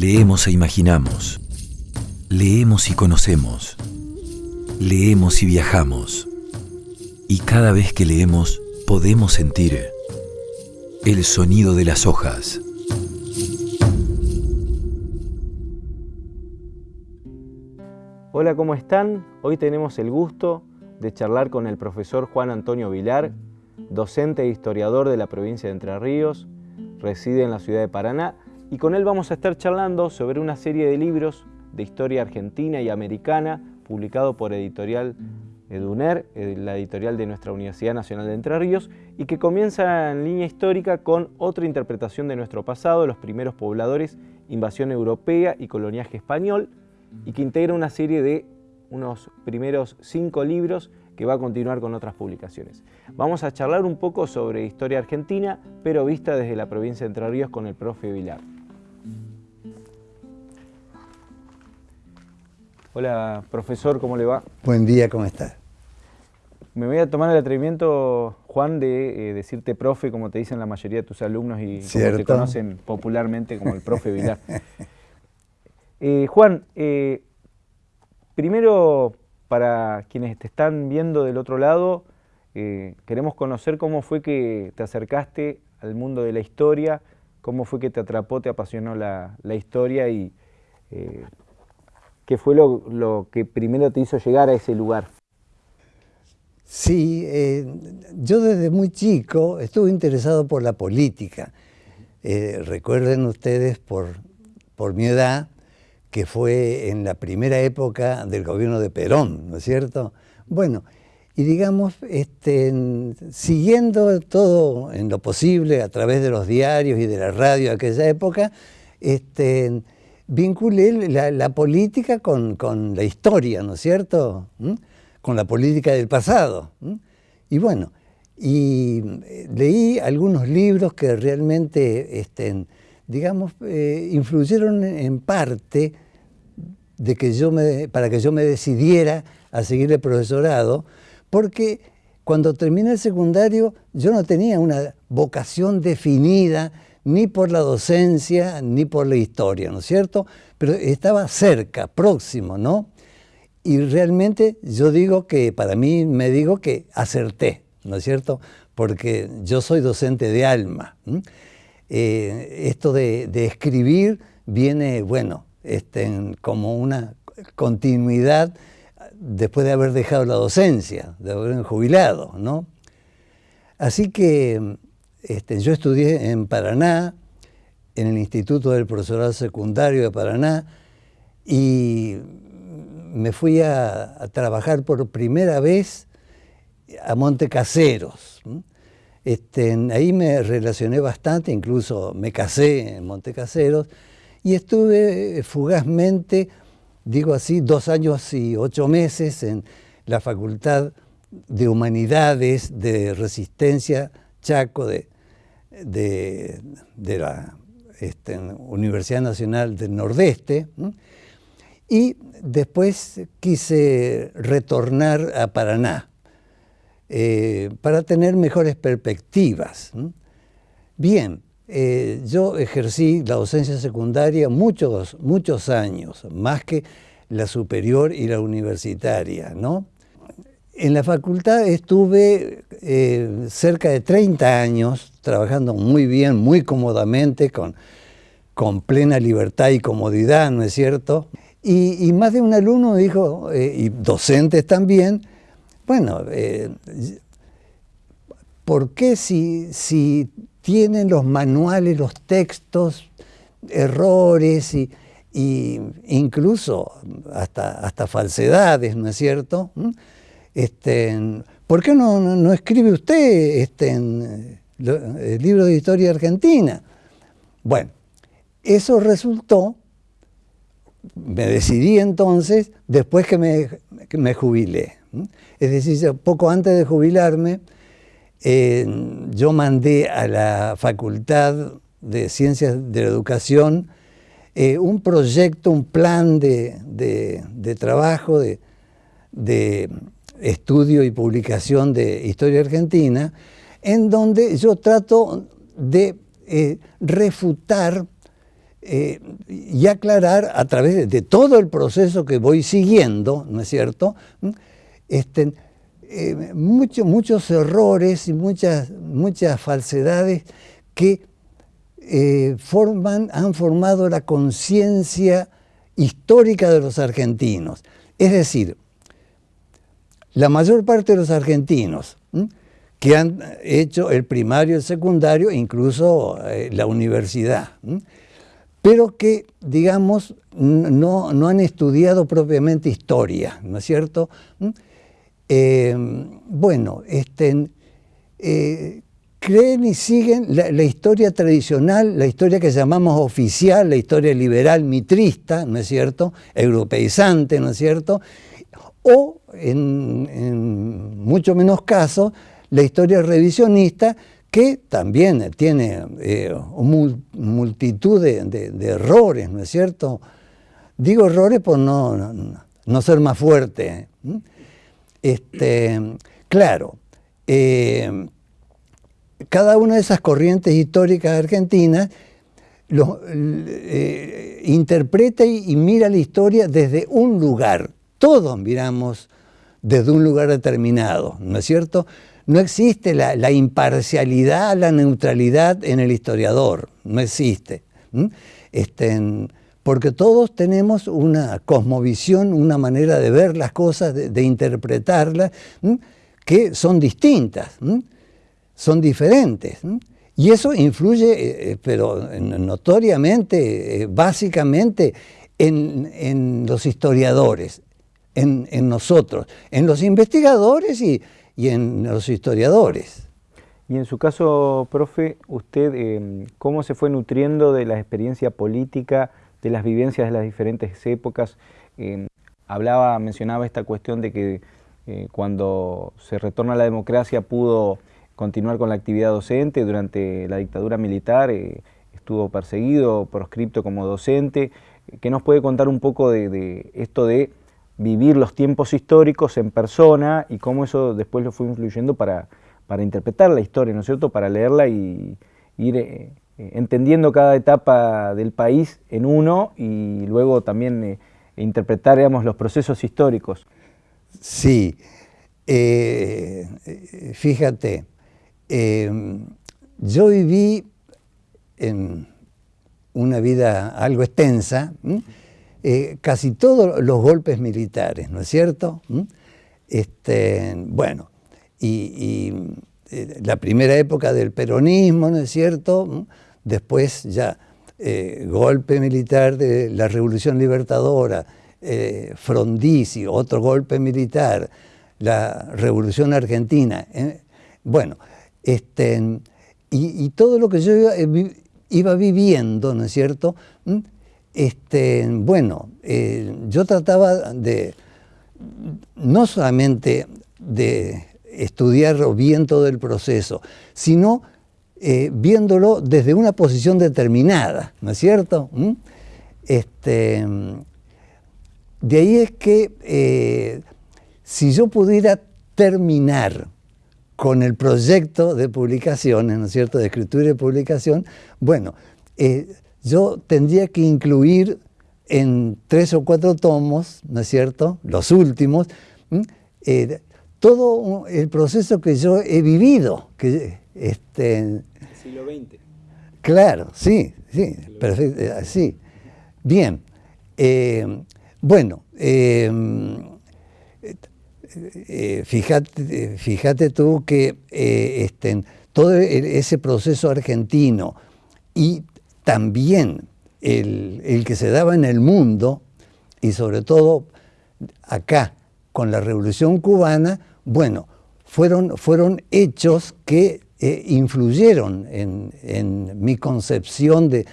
Leemos e imaginamos. Leemos y conocemos. Leemos y viajamos. Y cada vez que leemos podemos sentir el sonido de las hojas. Hola, ¿cómo están? Hoy tenemos el gusto de charlar con el profesor Juan Antonio Vilar, docente e historiador de la provincia de Entre Ríos, reside en la ciudad de Paraná y con él vamos a estar charlando sobre una serie de libros de historia argentina y americana publicado por editorial Eduner, eh, la editorial de nuestra Universidad Nacional de Entre Ríos, y que comienza en línea histórica con otra interpretación de nuestro pasado, los primeros pobladores, invasión europea y coloniaje español, y que integra una serie de unos primeros cinco libros que va a continuar con otras publicaciones. Vamos a charlar un poco sobre historia argentina, pero vista desde la provincia de Entre Ríos con el profe Vilar. Hola, profesor, ¿cómo le va? Buen día, ¿cómo está? Me voy a tomar el atrevimiento, Juan, de eh, decirte profe, como te dicen la mayoría de tus alumnos y como te conocen popularmente como el profe Vilar. Eh, Juan, eh, primero, para quienes te están viendo del otro lado, queremos conocer cómo fue que te acercaste al mundo de la historia, cómo fue que te atrapó, te apasionó la, la historia y ¿Qué fue lo, que primero te hizo llegar a ese lugar? Sí, eh, yo desde muy chico estuve interesado por la política. Eh, recuerden ustedes por, por mi edad que fue en la primera época del gobierno de Perón, ¿no es cierto? Bueno, y digamos, este, siguiendo todo en lo posible a través de los diarios y de la radio de aquella época, este, vinculé la, política con, la historia, ¿no es cierto? ¿Mm? Con la política del pasado. ¿Mm? Y bueno, y eh, leí algunos libros que realmente, este, digamos, eh, influyeron en parte de que yo me, para que yo me decidiera a seguir el profesorado, porque cuando terminé el secundario yo no tenía una vocación definida ni por la docencia, ni por la historia, ¿no es cierto? Pero estaba cerca, próximo, ¿no? Y realmente yo digo que, para mí me digo que acerté, ¿no es cierto? Porque yo soy docente de alma. Eh, esto de, escribir viene, bueno, este, como una continuidad después de haber dejado la docencia, de haber jubilado, ¿no? Así que este, yo estudié en Paraná, en el Instituto del Profesorado Secundario de Paraná, y me fui a, trabajar por primera vez a Montecaseros. Este, ahí me relacioné bastante, incluso me casé en Montecaseros, y estuve fugazmente, digo así, dos años y ocho meses en la Facultad de Humanidades, de Resistencia, Chaco, de, de, la este, Universidad Nacional del Nordeste, y después quise retornar a Paraná eh, para tener mejores perspectivas. Bien, eh, yo ejercí la docencia secundaria muchos, muchos años, más que la superior y la universitaria, ¿no? En la facultad estuve eh, cerca de 30 años trabajando muy bien, muy cómodamente, con, con plena libertad y comodidad, ¿no es cierto? Y, más de un alumno dijo, eh, y docentes también, bueno, eh, ¿por qué si, si tienen los manuales, los textos, errores y, incluso hasta, hasta falsedades, ¿no es cierto? Este, ¿Por qué no, escribe usted este, el libro de historia argentina? Bueno, eso resultó, me decidí entonces después que me, jubilé. Es decir, poco antes de jubilarme, eh, yo mandé a la Facultad de Ciencias de la Educación eh, un proyecto, un plan de, trabajo, de, estudio y publicación de Historia Argentina, en donde yo trato de eh, refutar eh, y aclarar a través de, todo el proceso que voy siguiendo, ¿no es cierto? ¿Mm? Este, eh, muchos errores y muchas, muchas falsedades que forman, han formado la conciencia histórica de los argentinos. Es decir, la mayor parte de los argentinos que han hecho el primario, el secundario, incluso eh, la universidad, pero que, digamos, no, han estudiado propiamente historia, ¿no es cierto? Eh, bueno, este, eh, creen y siguen la, historia tradicional, la historia que llamamos oficial, la historia liberal mitrista, ¿no es cierto?, europeizante, ¿no es cierto?, o en, mucho menos casos, la historia revisionista, que también tiene eh, multitud de, errores, ¿no es cierto? Digo errores por no, no, ser más fuerte. Este, claro, eh, cada una de esas corrientes históricas argentinas eh, interpreta y, mira la historia desde un lugar. Todos miramos desde un lugar determinado, ¿no es cierto? No existe la, imparcialidad, la neutralidad en el historiador, no existe. Este, porque todos tenemos una cosmovisión, una manera de ver las cosas, de, interpretarlas, que son distintas son diferentes. Y eso influye, eh, eh, pero notoriamente, eh, básicamente, en, los historiadores, en, nosotros, en los investigadores y, en los historiadores. Y en su caso, profe, usted cómo se fue nutriendo de la experiencia política, de las vivencias de las diferentes épocas. hablaba, mencionaba esta cuestión de que cuando se retorna a la democracia pudo continuar con la actividad docente. Durante la dictadura militar eh, estuvo perseguido, proscripto como docente. ¿Qué nos puede contar un poco de, esto de vivir los tiempos históricos en persona y cómo eso después lo fue influyendo para, para interpretar la historia, ¿no es cierto?, para leerla y ir eh, entendiendo cada etapa del país en uno y luego también eh, interpretar, los procesos históricos. Sí, fíjate, Em, yo viví en una vida algo extensa, eh, casi todos los golpes militares, ¿no es cierto? Este, bueno, y, eh, la primera época del peronismo, ¿no es cierto? Después ya eh, golpe militar de la Revolución Libertadora, Frondizi, otro golpe militar, la Revolución Argentina. bueno, este, y, todo lo que yo iba, viviendo, ¿no es cierto? ¿Mm? Este, bueno, eh, yo trataba de, no solamente de estudiar bien todo el proceso, sino eh, viéndolo desde una posición determinada, ¿no es cierto? ¿Mm? Este, de ahí es que eh, si yo pudiera terminar con el proyecto de publicaciones, ¿no es cierto?, de escritura y publicación, bueno, yo tendría que incluir en tres o cuatro tomos, ¿no es cierto?, los últimos, eh, todo el proceso que yo he vivido. Que, este, el siglo XX. Claro, sí, sí, perfecto, eh, sí. Bien, bueno, eh, fíjate, fíjate, tú que eh, este, todo ese proceso argentino y también el, que se daba en el mundo y sobre todo acá con la revolución cubana, bueno, fueron, fueron hechos que eh, influyeron en, mi concepción de,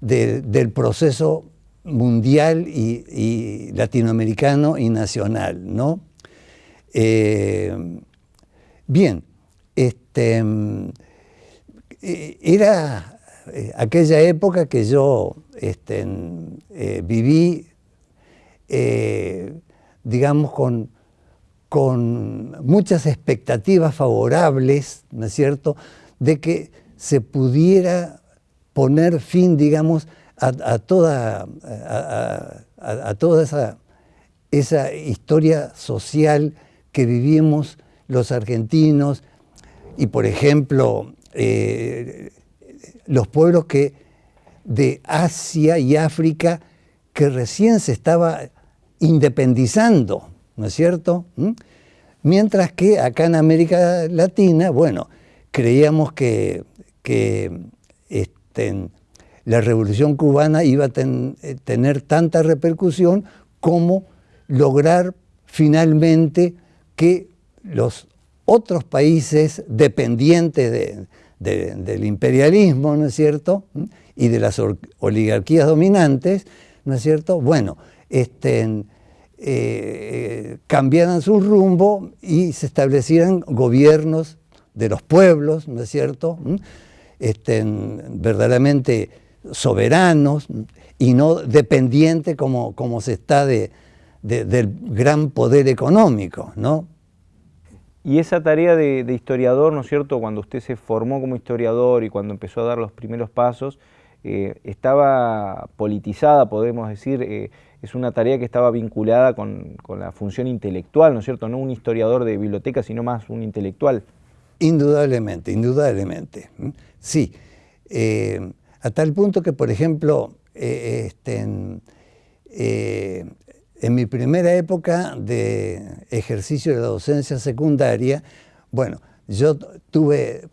del proceso mundial y, latinoamericano y nacional, ¿no? Eh, bien, este, eh, era eh, aquella época que yo este, viví, digamos, con, con muchas expectativas favorables, ¿no es cierto?, de que se pudiera poner fin, digamos, a, toda, a, toda esa, esa historia social que vivimos los argentinos y, por ejemplo, eh, los pueblos que de Asia y África que recién se estaba independizando, ¿no es cierto? ¿Mm? Mientras que acá en América Latina, bueno, creíamos que, este, la revolución cubana iba a eh, tener tanta repercusión como lograr finalmente que los otros países dependientes del imperialismo, ¿no es cierto?, y de las oligarquías dominantes, ¿no es cierto?, bueno, este, eh, cambiaran su rumbo y se establecieran gobiernos de los pueblos, ¿no es cierto?, ¿Mm? verdaderamente soberanos y no dependientes como, como se está de, del gran poder económico, ¿no? Y esa tarea de, historiador, ¿no es cierto?, cuando usted se formó como historiador y cuando empezó a dar los primeros pasos, eh, estaba politizada, podemos decir, eh, es una tarea que estaba vinculada con, la función intelectual, ¿no es cierto? No un historiador de biblioteca, sino más un intelectual. Indudablemente, indudablemente. Sí, eh, a tal punto que, por ejemplo, este, en, mi primera época de ejercicio de la docencia secundaria, bueno, yo tuve,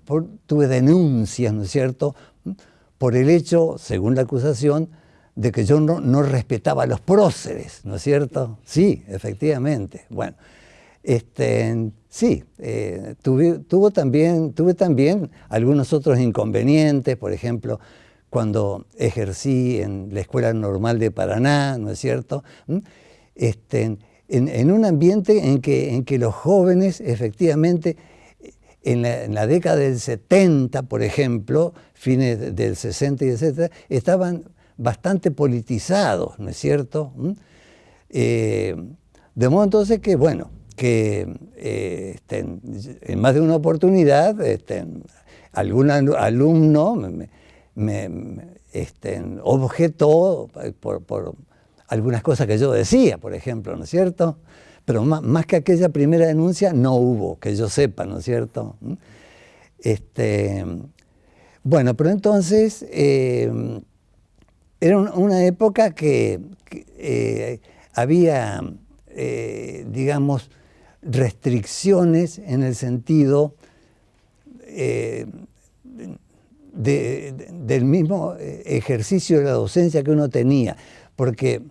tuve denuncias, ¿no es cierto?, por el hecho, según la acusación, de que yo no, respetaba a los próceres, ¿no es cierto? Sí, efectivamente. Bueno, este, sí, eh, tuve, tuvo también, tuve también algunos otros inconvenientes, por ejemplo, cuando ejercí en la Escuela Normal de Paraná, ¿no es cierto? ¿Mm? Este, en, un ambiente en que, en que los jóvenes efectivamente en la, década del 70, por ejemplo, fines del 60 y etc., estaban bastante politizados, ¿no es cierto? ¿Mm? Eh, de modo entonces que, bueno, que eh, este, en más de una oportunidad este, algún alumno me, objetó por, algunas cosas que yo decía, por ejemplo, ¿no es cierto? Pero más, que aquella primera denuncia no hubo, que yo sepa, ¿no es cierto? ¿Mm? Este, bueno, pero entonces eh, era una época que, eh, había, eh, digamos, restricciones en el sentido del mismo ejercicio de la docencia que uno tenía, porque,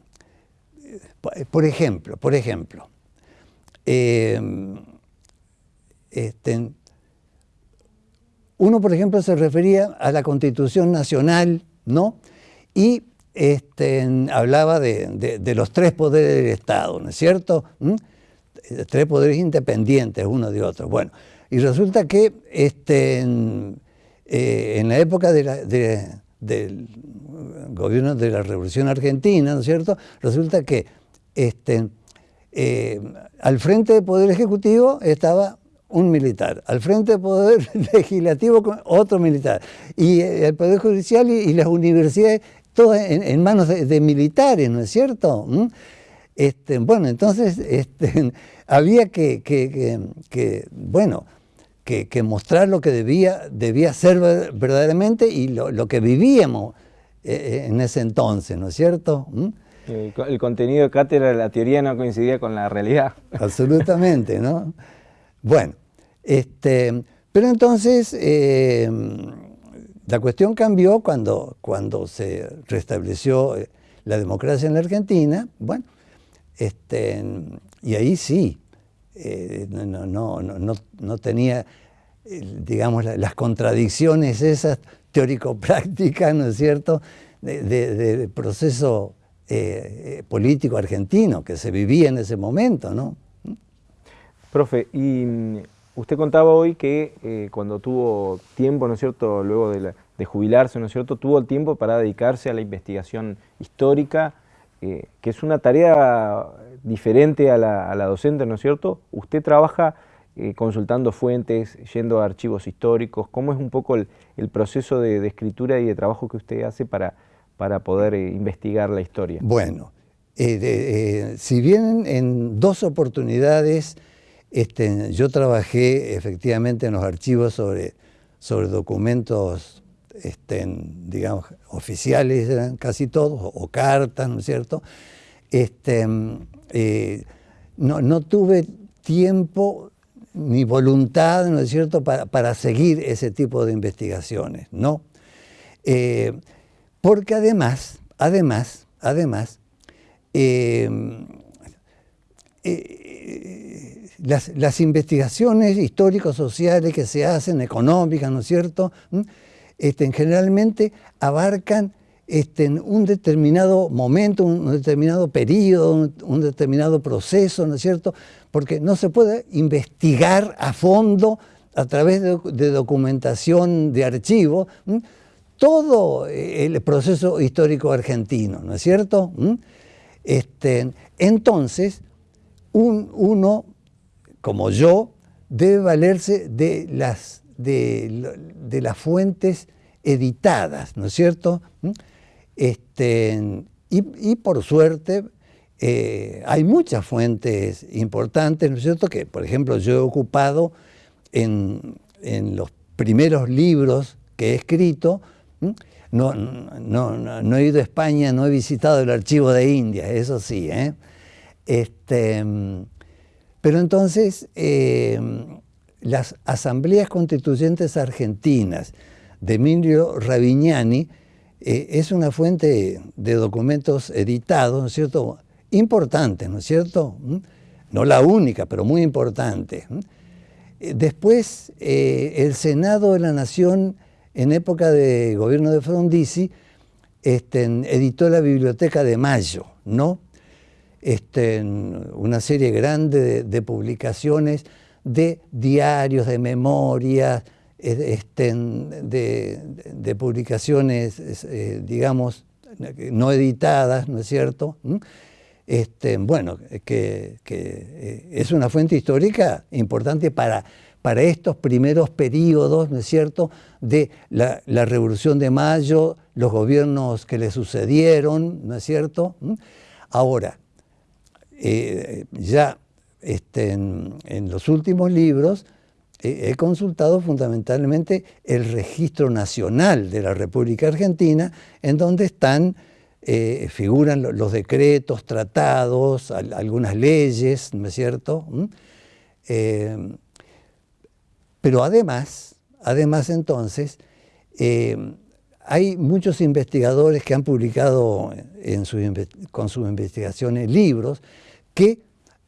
por ejemplo, por ejemplo, Em, este, uno, por ejemplo, se refería a la Constitución Nacional, ¿no? Y este, hablaba de, los tres poderes del Estado, ¿no es cierto? ¿Mm? Tres poderes independientes uno de otro. Bueno, y resulta que este, en, eh, la época del gobierno de la Revolución Argentina, ¿no es cierto? Resulta que este, eh, al frente del Poder Ejecutivo estaba un militar, al frente del Poder Legislativo otro militar, y eh, el Poder Judicial y, las universidades, todas en, manos de, militares, ¿no es cierto? ¿Mm? Este, bueno, entonces este, había que, bueno, que, mostrar lo que debía, debía ser verdaderamente y lo, que vivíamos eh, en ese entonces, ¿no es cierto? ¿Mm? El, contenido de cátedra, la teoría no coincidía con la realidad. Absolutamente, ¿no? Bueno, este, pero entonces eh, la cuestión cambió cuando, cuando se restableció eh, la democracia en la Argentina, bueno, este, y ahí sí, eh, no, no, no, no, tenía, digamos, las contradicciones esas teórico-prácticas, ¿no es cierto?, de, de proceso eh, eh, político argentino que se vivía en ese momento, ¿no? Profe, y mm, usted contaba hoy que eh, cuando tuvo tiempo, ¿no es cierto?, luego de, jubilarse, ¿no es cierto?, tuvo el tiempo para dedicarse a la investigación histórica, que es una tarea diferente a la, docente, ¿no es cierto? Usted trabaja consultando fuentes, yendo a archivos históricos, ¿cómo es un poco el, proceso de, de, escritura y de trabajo que usted hace para para poder eh, investigar la historia? Bueno, si bien en dos oportunidades este, yo trabajé efectivamente en los archivos sobre, sobre documentos, este, digamos, oficiales, eran casi todos, o, cartas, ¿no es cierto? Este, eh, no, tuve tiempo ni voluntad, ¿no es cierto?, para, seguir ese tipo de investigaciones, ¿no? Porque además, además, además, eh, las, investigaciones históricos-sociales que se hacen, económicas, ¿no es cierto?, este, generalmente abarcan este, un determinado momento, un determinado periodo, un, determinado proceso, ¿no es cierto? Porque no se puede investigar a fondo a través de, documentación de archivo todo el proceso histórico argentino, ¿no es cierto? Este, entonces, uno como yo, debe valerse de las, de, las fuentes editadas, ¿no es cierto? ¿Mm? Este, y, por suerte eh, hay muchas fuentes importantes, ¿no es cierto? Que, por ejemplo, yo he ocupado en, los primeros libros que he escrito, no, no, he ido a España, no he visitado el archivo de India, eso sí. ¿eh? Este, pero entonces eh, las asambleas constituyentes argentinas de Emilio Ravignani eh, es una fuente de documentos editados, ¿no es cierto?, importante, ¿no es cierto? ¿Mm? No la única, pero muy importante. ¿Mm? Eh, después, el Senado de la Nación, en época de gobierno de Frondizi, este, editó la Biblioteca de Mayo, ¿no? este, una serie grande de, publicaciones de diarios, de memorias, este, de, publicaciones, eh, digamos, no editadas, ¿no es cierto? ¿Mm? Bueno, que, eh, es una fuente histórica importante para, para estos primeros periodos, ¿no es cierto?, de la, Revolución de Mayo, los gobiernos que le sucedieron, ¿no es cierto? ¿Mm? Ahora, eh, ya este, en, los últimos libros eh, he consultado fundamentalmente el registro nacional de la República Argentina, en donde están, eh, figuran los decretos, tratados, algunas leyes, ¿no es cierto? ¿Mm? Pero además, además entonces, hay muchos investigadores que han publicado con sus investigaciones libros que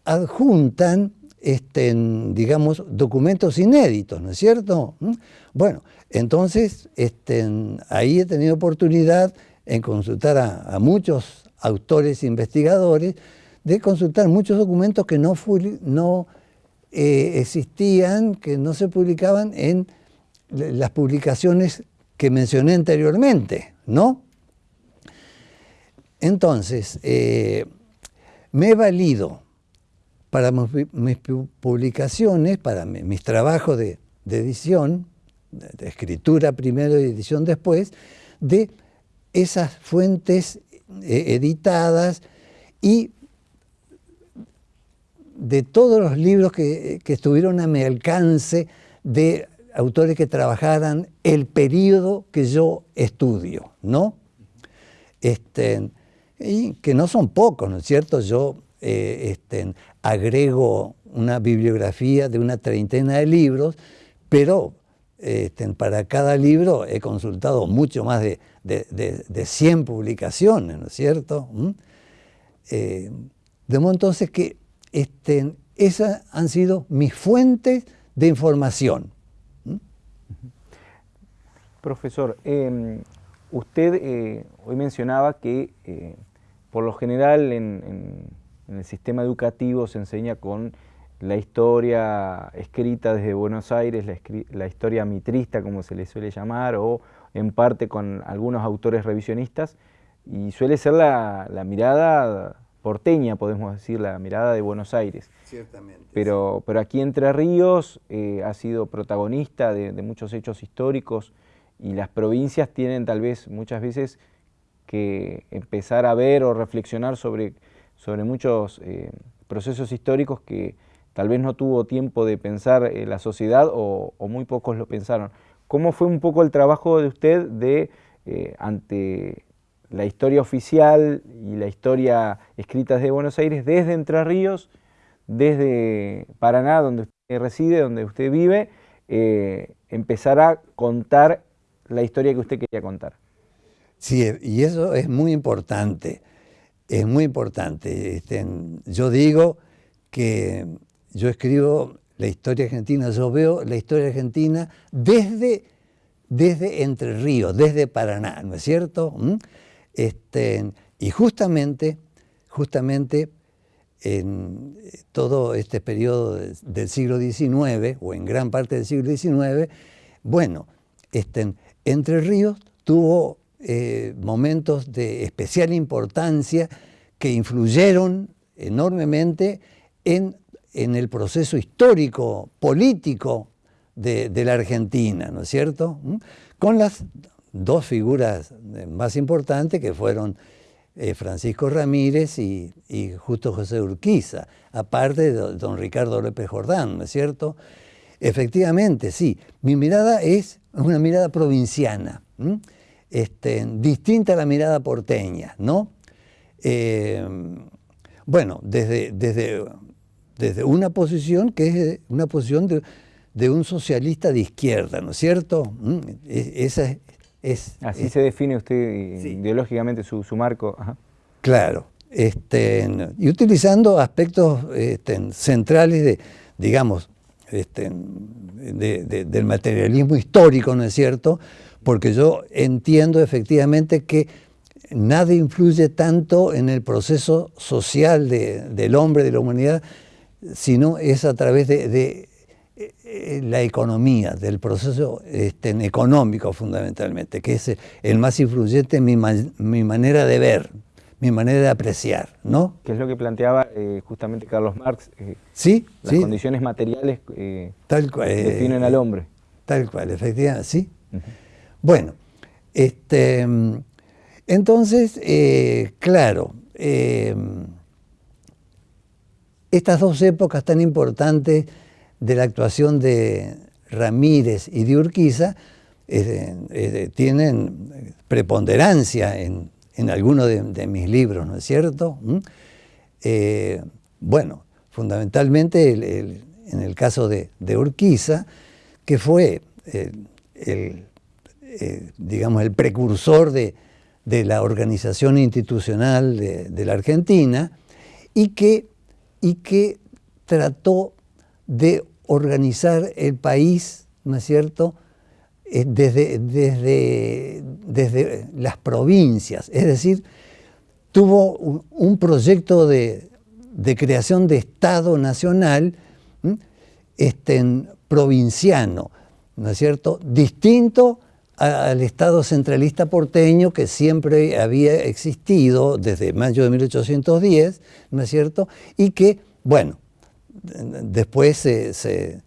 adjuntan, este, digamos, documentos inéditos, ¿no es cierto? ¿Mm? Bueno, entonces este, ahí he tenido oportunidad en consultar a, muchos autores investigadores, de consultar muchos documentos que no, no eh, existían, que no se publicaban en las publicaciones que mencioné anteriormente, ¿no? Entonces, eh, me he valido para mis publicaciones, para mis trabajos de, edición, de escritura primero y edición después, de esas fuentes eh, editadas y de todos los libros que, estuvieron a mi alcance de autores que trabajaran el periodo que yo estudio, ¿no? Este, y que no son pocos, ¿no es cierto? Yo eh, este, agrego una bibliografía de una treintena de libros, pero este, para cada libro he consultado mucho más de, de, 100 publicaciones, ¿no es cierto? ¿Mm? Eh, de modo entonces que este, esas han sido mis fuentes de información. ¿Mm? Profesor, em, usted eh, hoy mencionaba que por lo general en, el sistema educativo se enseña con la historia escrita desde Buenos Aires, la, historia mitrista como se le suele llamar, o en parte con algunos autores revisionistas, y suele ser la, mirada porteña, podemos decir, la mirada de Buenos Aires. Ciertamente. Pero, pero aquí Entre Ríos eh, ha sido protagonista de, de, muchos hechos históricos y las provincias tienen tal vez muchas veces que empezar a ver o reflexionar sobre, sobre muchos eh, procesos históricos que tal vez no tuvo tiempo de pensar eh, la sociedad o, muy pocos lo pensaron. ¿Cómo fue un poco el trabajo de usted de, ante la historia oficial y la historia escrita de Buenos Aires desde Entre Ríos, desde Paraná, donde usted reside, donde usted vive, eh, empezar a contar la historia que usted quería contar? Sí, y eso es muy importante, es muy importante. Este, yo digo que yo escribo la historia argentina, yo veo la historia argentina desde, desde Entre Ríos, desde Paraná, ¿no es cierto? ¿Mm? Este, y justamente, justamente en todo este periodo del siglo XIX, o en gran parte del siglo XIX, bueno, este, Entre Ríos tuvo eh, momentos de especial importancia que influyeron enormemente en en el proceso histórico, político de, la Argentina, ¿no es cierto? ¿Mm? Con las dos figuras más importantes que fueron eh, Francisco Ramírez y, Justo José Urquiza, aparte de don Ricardo López Jordán, ¿no es cierto? Efectivamente, sí, mi mirada es una mirada provinciana, este, distinta a la mirada porteña, ¿no? Eh, bueno, desde, desde desde una posición que es una posición de, un socialista de izquierda, ¿no es cierto? Esa es, Así se define usted ideológicamente su, marco. Claro, este, y utilizando aspectos este, centrales de, digamos, este, del materialismo histórico, ¿no es cierto? Porque yo entiendo efectivamente que nada influye tanto en el proceso social del hombre, de la humanidad, sino es a través de, eh, la economía, del proceso este, económico fundamentalmente, que es el más influyente en mi, manera de ver, mi manera de apreciar, ¿no? Que es lo que planteaba eh, justamente Carlos Marx. Eh, sí, Las condiciones materiales tal cual, definen al hombre. Tal cual, efectivamente, sí. Bueno, este, entonces, claro, estas dos épocas tan importantes de la actuación de Ramírez y de Urquiza tienen preponderancia en, algunos de, mis libros, ¿no es cierto? ¿Mm? Eh, bueno, fundamentalmente en el caso de, Urquiza, que fue el, digamos, el precursor de, la organización institucional de la Argentina y que y que trató de organizar el país, ¿no es cierto?, eh, desde, desde, desde las provincias, es decir, tuvo un, proyecto de, creación de Estado nacional este, provinciano, ¿no es cierto?, distinto al Estado centralista porteño que siempre había existido desde mayo de 1810, ¿no es cierto? Y que, bueno, después se,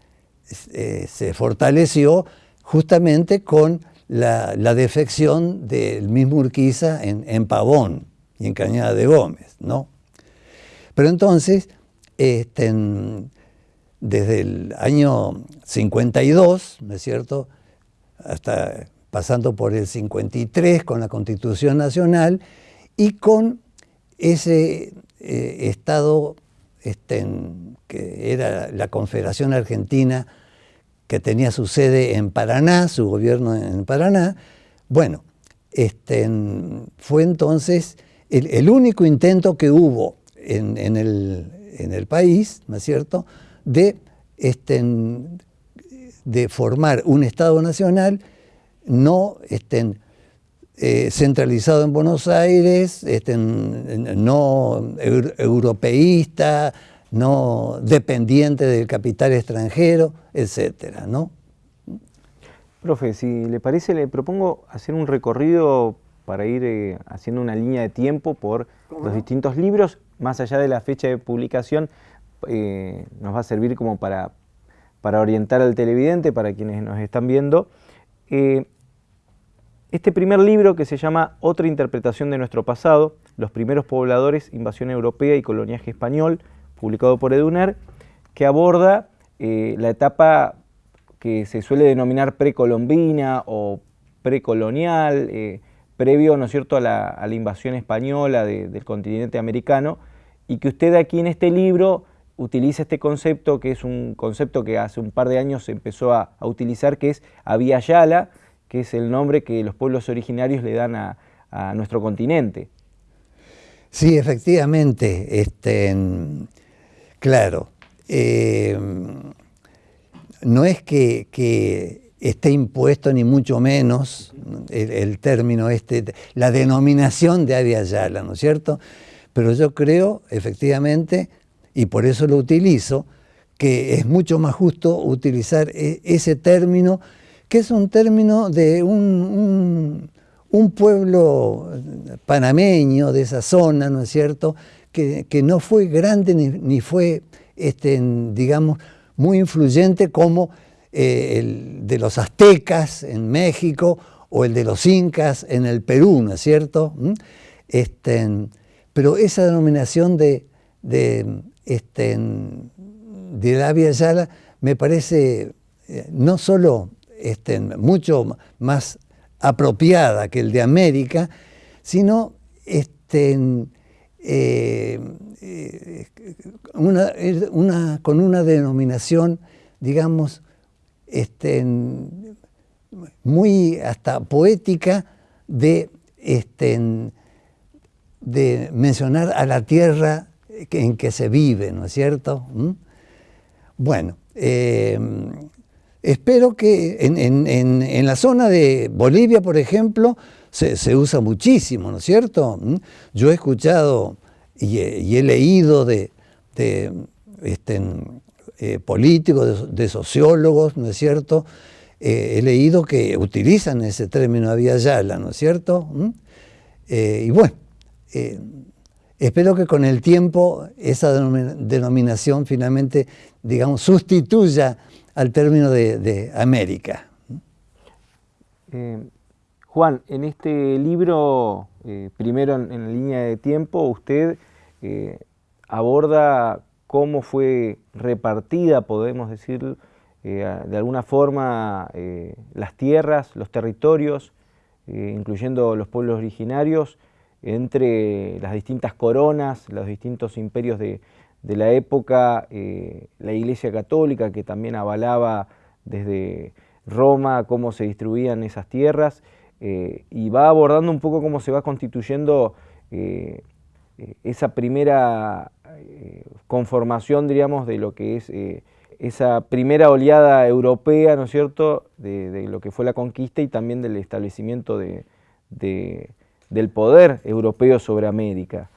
fortaleció justamente con la, defección del mismo Urquiza en, Pavón y en Cañada de Gómez, ¿no? Pero entonces, este, desde el año 52, ¿no es cierto?, hasta pasando por el 53 con la Constitución Nacional y con ese eh, Estado este, que era la Confederación Argentina que tenía su sede en Paraná, su gobierno en Paraná, bueno, este, fue entonces el, único intento que hubo en, el, país, ¿no es cierto?, de, este, de formar un Estado nacional no estén eh, centralizado en Buenos Aires, estén, no europeísta, no dependiente del capital extranjero, etcétera, ¿no? Profe, si le parece, le propongo hacer un recorrido para ir eh, haciendo una línea de tiempo por los distintos libros, más allá de la fecha de publicación, eh, nos va a servir como para, para orientar al televidente, para quienes nos están viendo. Este primer libro que se llama Otra interpretación de nuestro pasado, Los primeros pobladores, invasión europea y coloniaje español, publicado por Eduner, que aborda eh, la etapa que se suele denominar precolombina o precolonial, eh, previo ¿no es cierto? A, la, invasión española del continente americano, y que usted aquí en este libro utiliza este concepto, que es un concepto que hace un par de años se empezó a, utilizar, que es Avia Yala, que es el nombre que los pueblos originarios le dan a, nuestro continente. Sí, efectivamente, este, claro. Eh, no es que, esté impuesto ni mucho menos el, término este, la denominación de Avia Yala, ¿no es cierto? Pero yo creo, efectivamente, y por eso lo utilizo, que es mucho más justo utilizar e, ese término, que es un término de un, pueblo panameño de esa zona, ¿no es cierto?, que, no fue grande ni, fue, este, digamos, muy influyente como eh, el de los aztecas en México o el de los incas en el Perú, ¿no es cierto? ¿Mm? Este, pero esa denominación de, de, este, de la Via Yala me parece eh, no solo este, mucho más apropiada que el de América, sino este, eh, eh, una, con una denominación, digamos, este, muy hasta poética de, este, de mencionar a la tierra en que se vive, ¿no es cierto? ¿Mm? Bueno, eh, espero que en, la zona de Bolivia, por ejemplo, se, usa muchísimo, ¿no es cierto? ¿Mm? Yo he escuchado y he, leído de, este, eh, políticos, de, sociólogos, ¿no es cierto? Eh, he leído que utilizan ese término vía Yala, ¿no es cierto? ¿Mm? y bueno, Espero que con el tiempo esa denominación finalmente, digamos, sustituya al término de, América. Eh, Juan, en este libro, eh, primero en, la línea de tiempo, usted eh, aborda cómo fue repartida, podemos decir, de alguna forma, las tierras, los territorios, incluyendo los pueblos originarios, entre las distintas coronas, los distintos imperios de, la época, eh, la Iglesia Católica que también avalaba desde Roma cómo se distribuían esas tierras eh, y va abordando un poco cómo se va constituyendo eh, esa primera conformación, diríamos, de lo que es esa primera oleada europea, ¿no es cierto?, de, lo que fue la conquista y también del establecimiento de del poder europeo sobre América.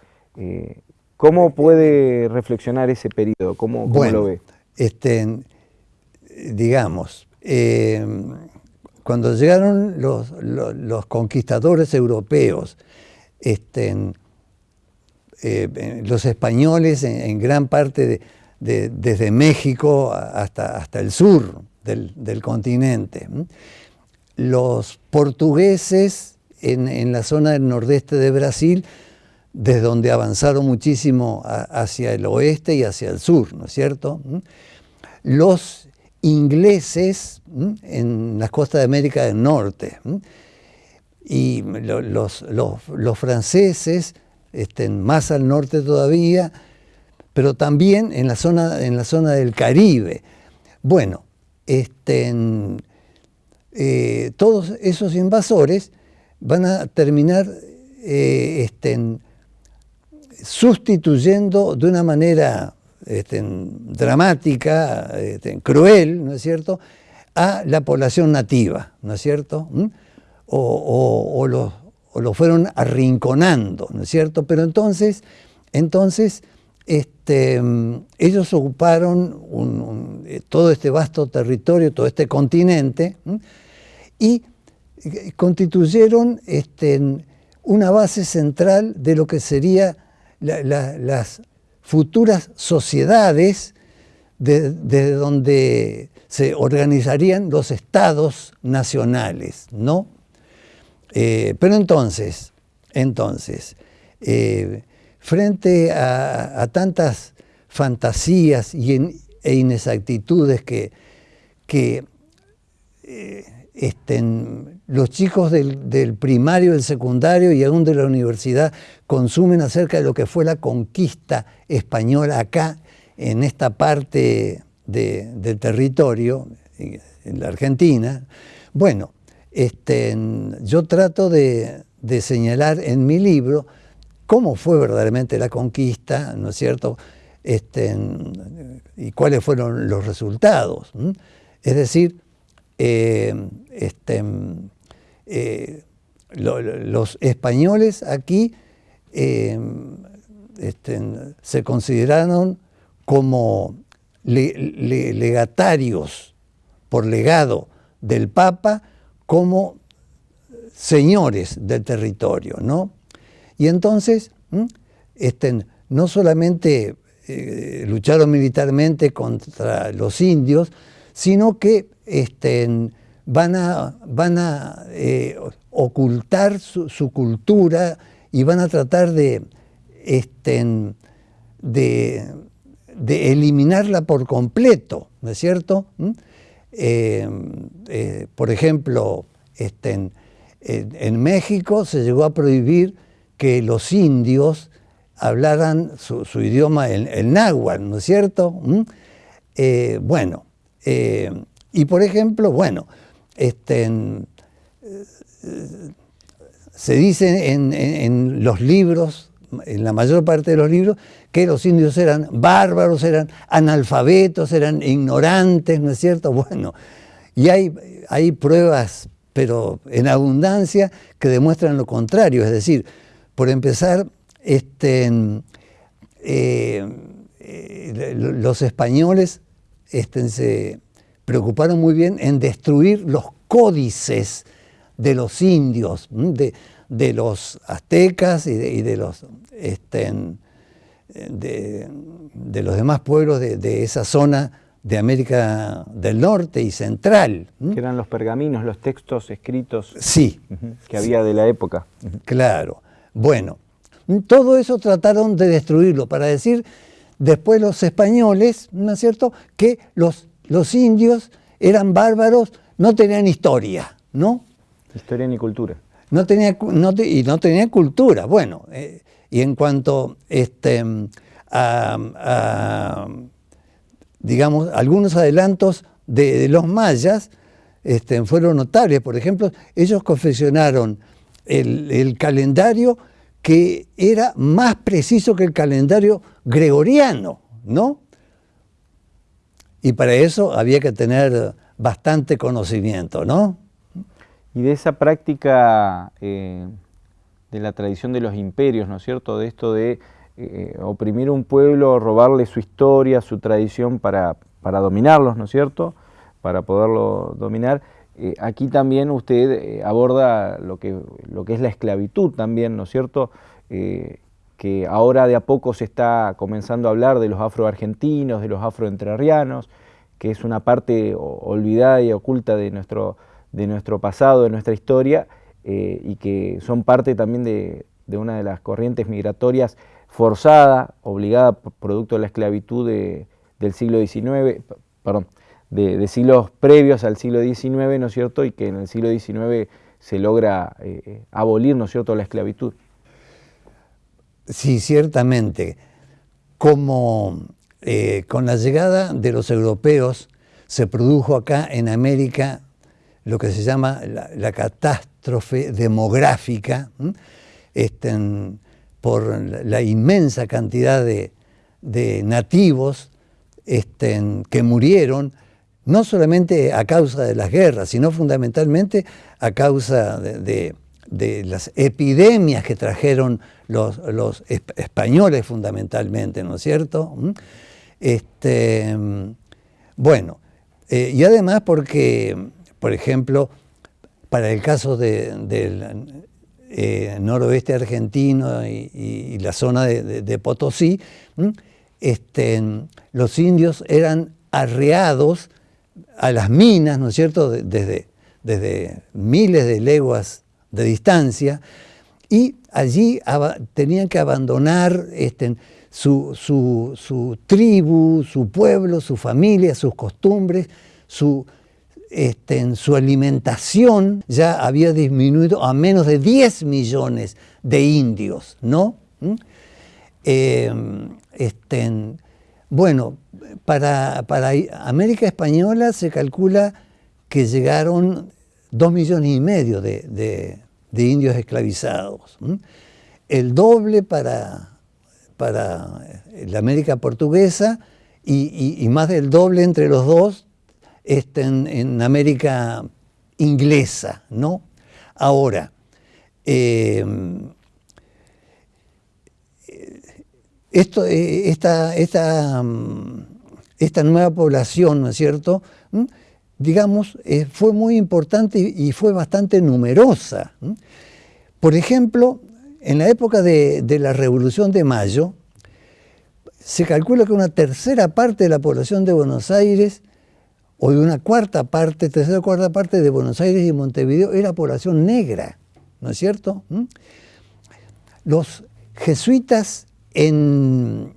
¿Cómo puede reflexionar ese periodo? ¿Cómo, lo ve? Este, digamos, eh, cuando llegaron los, conquistadores europeos, este, eh, los españoles en, gran parte desde México hasta, hasta el sur del, del continente, los portugueses en, la zona del nordeste de Brasil, desde donde avanzaron muchísimo hacia el oeste y hacia el sur, ¿no es cierto? ¿Mm? Los ingleses ¿Mm? en las costas de América del Norte ¿Mm? y los, franceses estén más al norte todavía, pero también en la zona, en la zona del Caribe. Bueno, estén, eh, todos esos invasores van a terminar este, sustituyendo de una manera este, dramática, este, cruel, ¿no es cierto?, a la población nativa, ¿no es cierto? ¿Mm? O, lo, fueron arrinconando, ¿no es cierto? Pero entonces, entonces este, ellos ocuparon eh, todo este vasto territorio, todo este continente, y constituyeron una base central de lo que las futuras sociedades desde donde se organizarían los estados nacionales, ¿no? Eh, pero entonces, entonces, eh, frente a, tantas fantasías y e inexactitudes que, que eh, estén, los chicos del, del, primario, del secundario y aún de la universidad consumen acerca de lo que fue la conquista española acá, en esta parte del territorio, en la Argentina. Bueno, este, yo trato de, señalar en mi libro cómo fue verdaderamente la conquista, ¿no es cierto? Este, y cuáles fueron los resultados. Es decir, eh, este, eh, los españoles aquí eh, este, se consideraron como legatarios por legado del Papa como señores del territorio, ¿no? Y entonces, este, no solamente eh, lucharon militarmente contra los indios, sino que este, van a, van a eh, ocultar su, cultura y van a tratar de, este, de, de eliminarla por completo, ¿no es cierto? Eh, eh, por ejemplo, este, en, México se llegó a prohibir que los indios hablaran su, idioma, el, náhuatl, ¿no es cierto? ¿Mm? Bueno, y por ejemplo, bueno, este, se dice en los libros en la mayor parte de los libros, que los indios eran bárbaros, eran analfabetos, eran ignorantes, ¿no es cierto? Bueno, y hay, hay pruebas, pero en abundancia, que demuestran lo contrario. Es decir, por empezar, este, eh, eh, los españoles este, se preocuparon muy bien en destruir los códices de los indios, de, de los aztecas y de, los, este, de, los demás pueblos de, esa zona de América del Norte y Central. Que eran los pergaminos, los textos escritos sí, que había de la época. Claro. Bueno, todo eso trataron de destruirlo para decir después los españoles, ¿no es cierto?, que los, los indios eran bárbaros, no tenían historia, ¿no? Historia ni cultura no tenía, y no tenía cultura. Bueno, eh, y en cuanto este, a, digamos, algunos adelantos de, los mayas este, fueron notables. Por ejemplo, ellos confeccionaron el, calendario que era más preciso que el calendario gregoriano, ¿no? Y para eso había que tener bastante conocimiento, ¿no? Y de esa práctica eh, de la tradición de los imperios, ¿no es cierto? De esto de eh, oprimir un pueblo, robarle su historia, su tradición para, para dominarlos, ¿no es cierto? Para poderlo dominar. Eh, aquí también usted aborda lo que, lo que es la esclavitud también, ¿no es cierto? Que ahora de a poco se está comenzando a hablar de los afroargentinos, de los afroentrarrianos, que es una parte olvidada y oculta de nuestro de nuestro pasado, de nuestra historia, eh, y que son parte también de, una de las corrientes migratorias forzada, obligada, producto de la esclavitud del siglo XIX, perdón, de, siglos previos al siglo XIX, ¿no es cierto?, y que en el siglo XIX se logra eh, abolir, ¿no es cierto?, la esclavitud. Sí, ciertamente. Como eh, con la llegada de los europeos se produjo acá en América lo que se llama la, catástrofe demográfica, este, por la inmensa cantidad de, nativos este, que murieron, no solamente a causa de las guerras, sino fundamentalmente a causa de, las epidemias que trajeron los, españoles fundamentalmente, ¿no es cierto? Este, bueno, eh, y además porque por ejemplo, para el caso del eh, noroeste argentino y, la zona de, Potosí, este, los indios eran arreados a las minas, ¿no es cierto?, desde, desde miles de leguas de distancia, y allí tenían que abandonar este, su, su, tribu, su pueblo, su familia, sus costumbres, su, este, su alimentación ya había disminuido a menos de 10 millones de indios, ¿no? ¿Mm? Eh, este, bueno, para, América Española se calcula que llegaron 2 millones y medio de, indios esclavizados. El doble para, para la América portuguesa y, más del doble entre los dos este, en, América inglesa, ¿no? Ahora, eh, esto, eh, esta, esta, mm, esta, nueva población, ¿no es cierto?. Digamos, eh, fue muy importante y fue bastante numerosa. Por ejemplo, en la época de, la Revolución de Mayo, se calcula que una tercera parte de la población de Buenos Aires, o de una cuarta parte, tercera o cuarta parte de Buenos Aires y Montevideo, era población negra, ¿no es cierto? Los jesuitas en,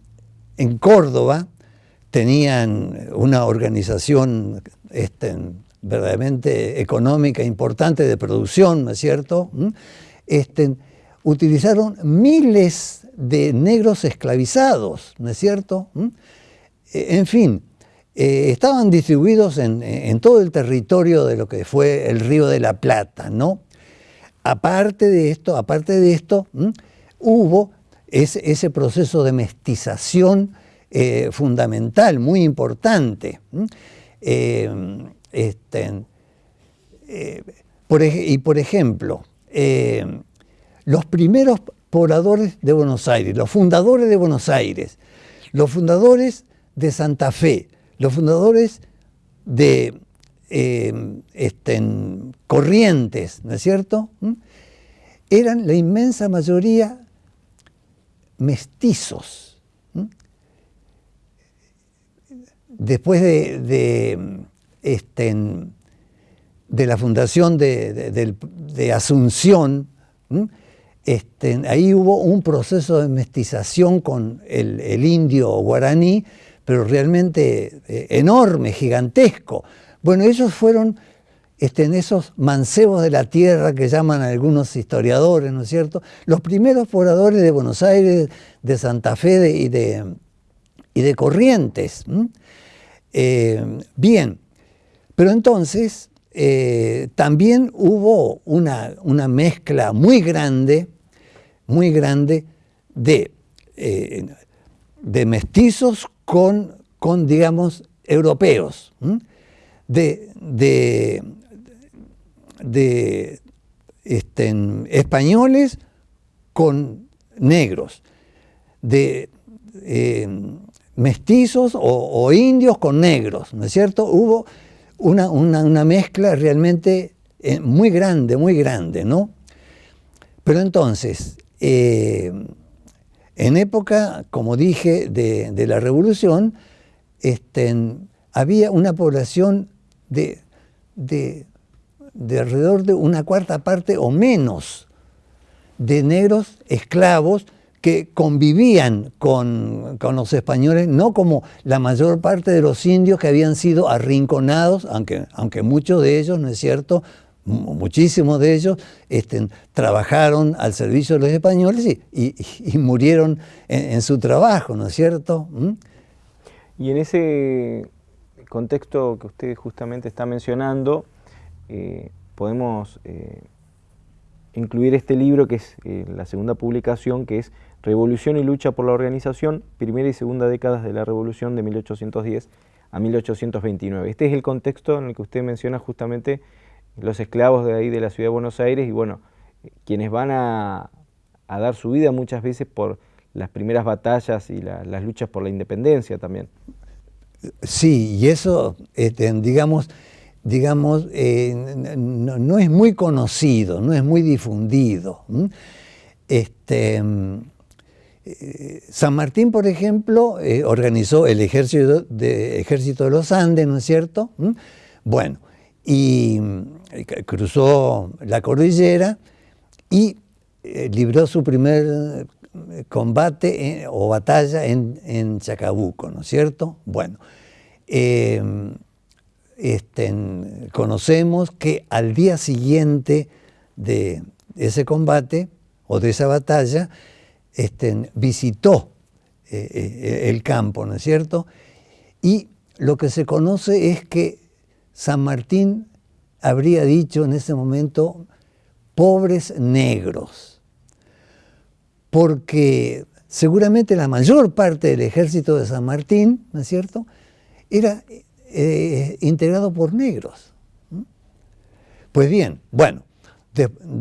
Córdoba tenían una organización este, verdaderamente económica importante de producción, ¿no es cierto? ¿Mm? Este, utilizaron miles de negros esclavizados, ¿no es cierto? ¿Mm? E, en fin, eh, estaban distribuidos en, todo el territorio de lo que fue el Río de la Plata, ¿no? Aparte de esto, aparte de esto, hubo ese proceso de mestización eh, fundamental, muy importante. Eh, este, eh, y por ejemplo, los primeros pobladores de Buenos Aires, los fundadores de Buenos Aires, los fundadores de Santa Fe, los fundadores de este, Corrientes, ¿no es cierto? Eran la inmensa mayoría mestizos. Después de, este, de, la fundación de, Asunción, este, ahí hubo un proceso de mestización con el, indio guaraní, pero realmente eh, enorme, gigantesco. Bueno, ellos fueron este, en esos mancebos de la tierra que llaman algunos historiadores, ¿no es cierto? Los primeros pobladores de Buenos Aires, de Santa Fe y, de, y, de, Corrientes. Eh, bien, pero entonces eh, también hubo una, una, mezcla muy grande, muy grande de, eh, de mestizos con, con, digamos, europeos, de, de este, españoles con negros, de mestizos o, indios con negros, ¿no es cierto? Hubo una, mezcla realmente eh, muy grande, muy grande, ¿no? Pero entonces, eh, en época, como dije, de, la Revolución, este, había una población de de alrededor de una cuarta parte o menos de negros esclavos que convivían con, los españoles, no como la mayor parte de los indios que habían sido arrinconados, aunque, aunque muchos de ellos, ¿no es cierto?, muchísimos de ellos este, trabajaron al servicio de los españoles y, murieron en, su trabajo, ¿no es cierto? ¿Mm? Y en ese contexto que usted justamente está mencionando, eh, podemos eh, incluir este libro, que es eh, la segunda publicación, que es Revolución y lucha por la organización, primera y segunda décadas de la Revolución de 1810 a 1829. Este es el contexto en el que usted menciona justamente los esclavos de ahí de la ciudad de Buenos Aires y bueno, quienes van a, dar su vida muchas veces por las primeras batallas y las luchas por la independencia también. Sí, y eso, este, digamos, digamos, eh, no, es muy conocido, no es muy difundido. Este, eh, San Martín, por ejemplo, eh, organizó el ejército de, los Andes, ¿no es cierto? Bueno, y cruzó la cordillera y eh, libró su primer combate o batalla en, Chacabuco, ¿no es cierto? Bueno, este, conocemos que al día siguiente de ese combate o de esa batalla, este, visitó eh, eh, el campo, ¿no es cierto? Y lo que se conoce es que San Martín habría dicho en ese momento, pobres negros, porque seguramente la mayor parte del ejército de San Martín, ¿no es cierto?, era eh, integrado por negros. Pues bien, bueno,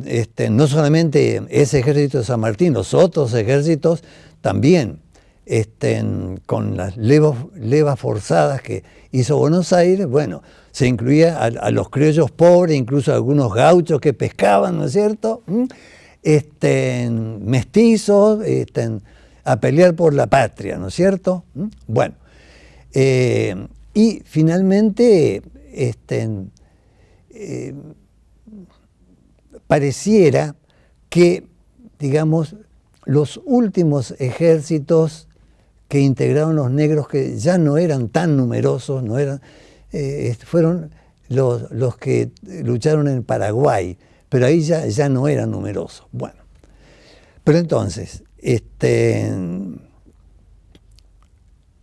este, no solamente ese ejército de San Martín, los otros ejércitos también, este, con las levas, forzadas que hizo Buenos Aires, bueno, se incluía a, los criollos pobres, incluso a algunos gauchos que pescaban, ¿no es cierto? mestizos, a pelear por la patria, ¿no es cierto? Bueno, eh, y finalmente este, eh, pareciera que, digamos, los últimos ejércitos que integraron los negros, que ya no eran tan numerosos, no eran, eh, fueron los, los, que lucharon en Paraguay, pero ahí ya, ya no eran numerosos. Bueno, pero entonces, este,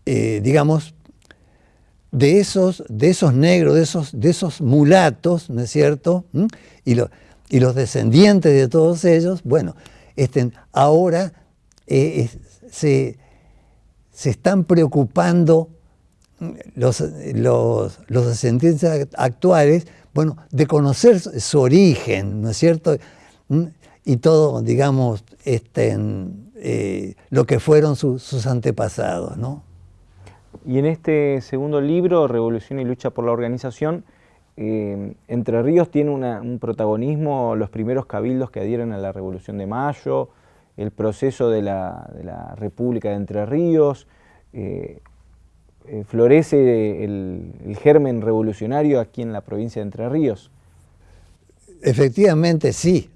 eh, digamos, de esos, de esos negros, de esos, de esos mulatos, ¿no es cierto? Y, y, los descendientes de todos ellos, bueno, este, ahora eh, se, se, están preocupando los, los, los, descendientes actuales, bueno, de conocer su origen, ¿no es cierto? Y todo, digamos, este, eh, lo que fueron sus antepasados, ¿no? Y en este segundo libro, Revolución y Lucha por la Organización, eh, Entre Ríos tiene un protagonismo, los primeros cabildos que adhieren a la Revolución de Mayo, el proceso de la, República de Entre Ríos, eh, eh, florece el, germen revolucionario aquí en la provincia de Entre Ríos. Efectivamente, sí.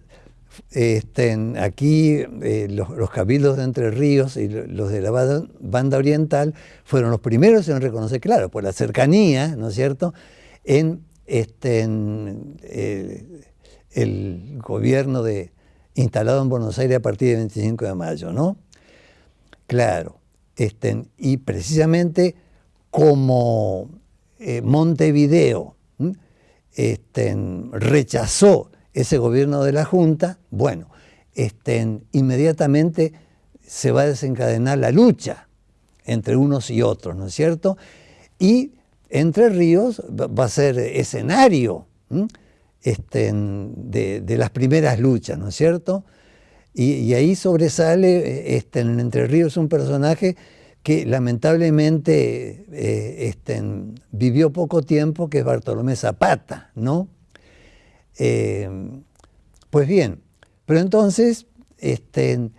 Este, aquí los, cabildos de Entre Ríos y los de la banda, oriental fueron los primeros en reconocer, claro, por la cercanía, ¿no es cierto?, este, eh, el gobierno de, instalado en Buenos Aires a partir del 25 de mayo, ¿no? Claro, este, y precisamente como eh, Montevideo este, rechazó ese gobierno de la Junta, bueno, inmediatamente se va a desencadenar la lucha entre unos y otros, ¿no es cierto? Y Entre Ríos va a ser escenario este, de, las primeras luchas, ¿no es cierto? Y, ahí sobresale, este, en Entre Ríos un personaje que lamentablemente eh, este, vivió poco tiempo, que es Bartolomé Zapata, ¿no? Eh, pues bien, pero entonces, este,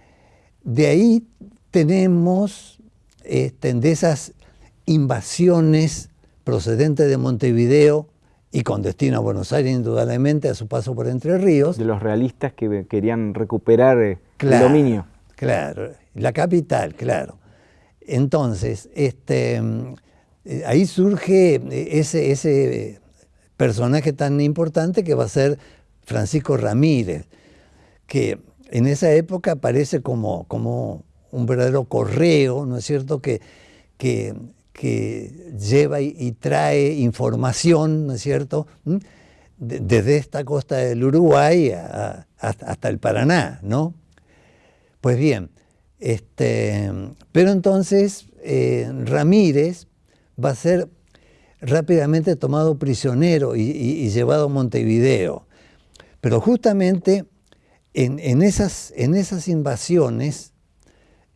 de ahí tenemos de esas invasiones procedentes de Montevideo y con destino a Buenos Aires, indudablemente, a su paso por Entre Ríos. De los realistas que querían recuperar eh, el dominio. Claro, la capital, claro. Entonces, este, eh, ahí surge ese, ese personaje tan importante que va a ser Francisco Ramírez, que en esa época aparece como, como un verdadero correo, ¿no es cierto?, que, que, lleva y, trae información, ¿no es cierto?, desde esta costa del Uruguay hasta, el Paraná, ¿no? Pues bien, este, pero entonces eh, Ramírez va a ser rápidamente tomado prisionero y, llevado a Montevideo. Pero justamente en, esas, en esas, invasiones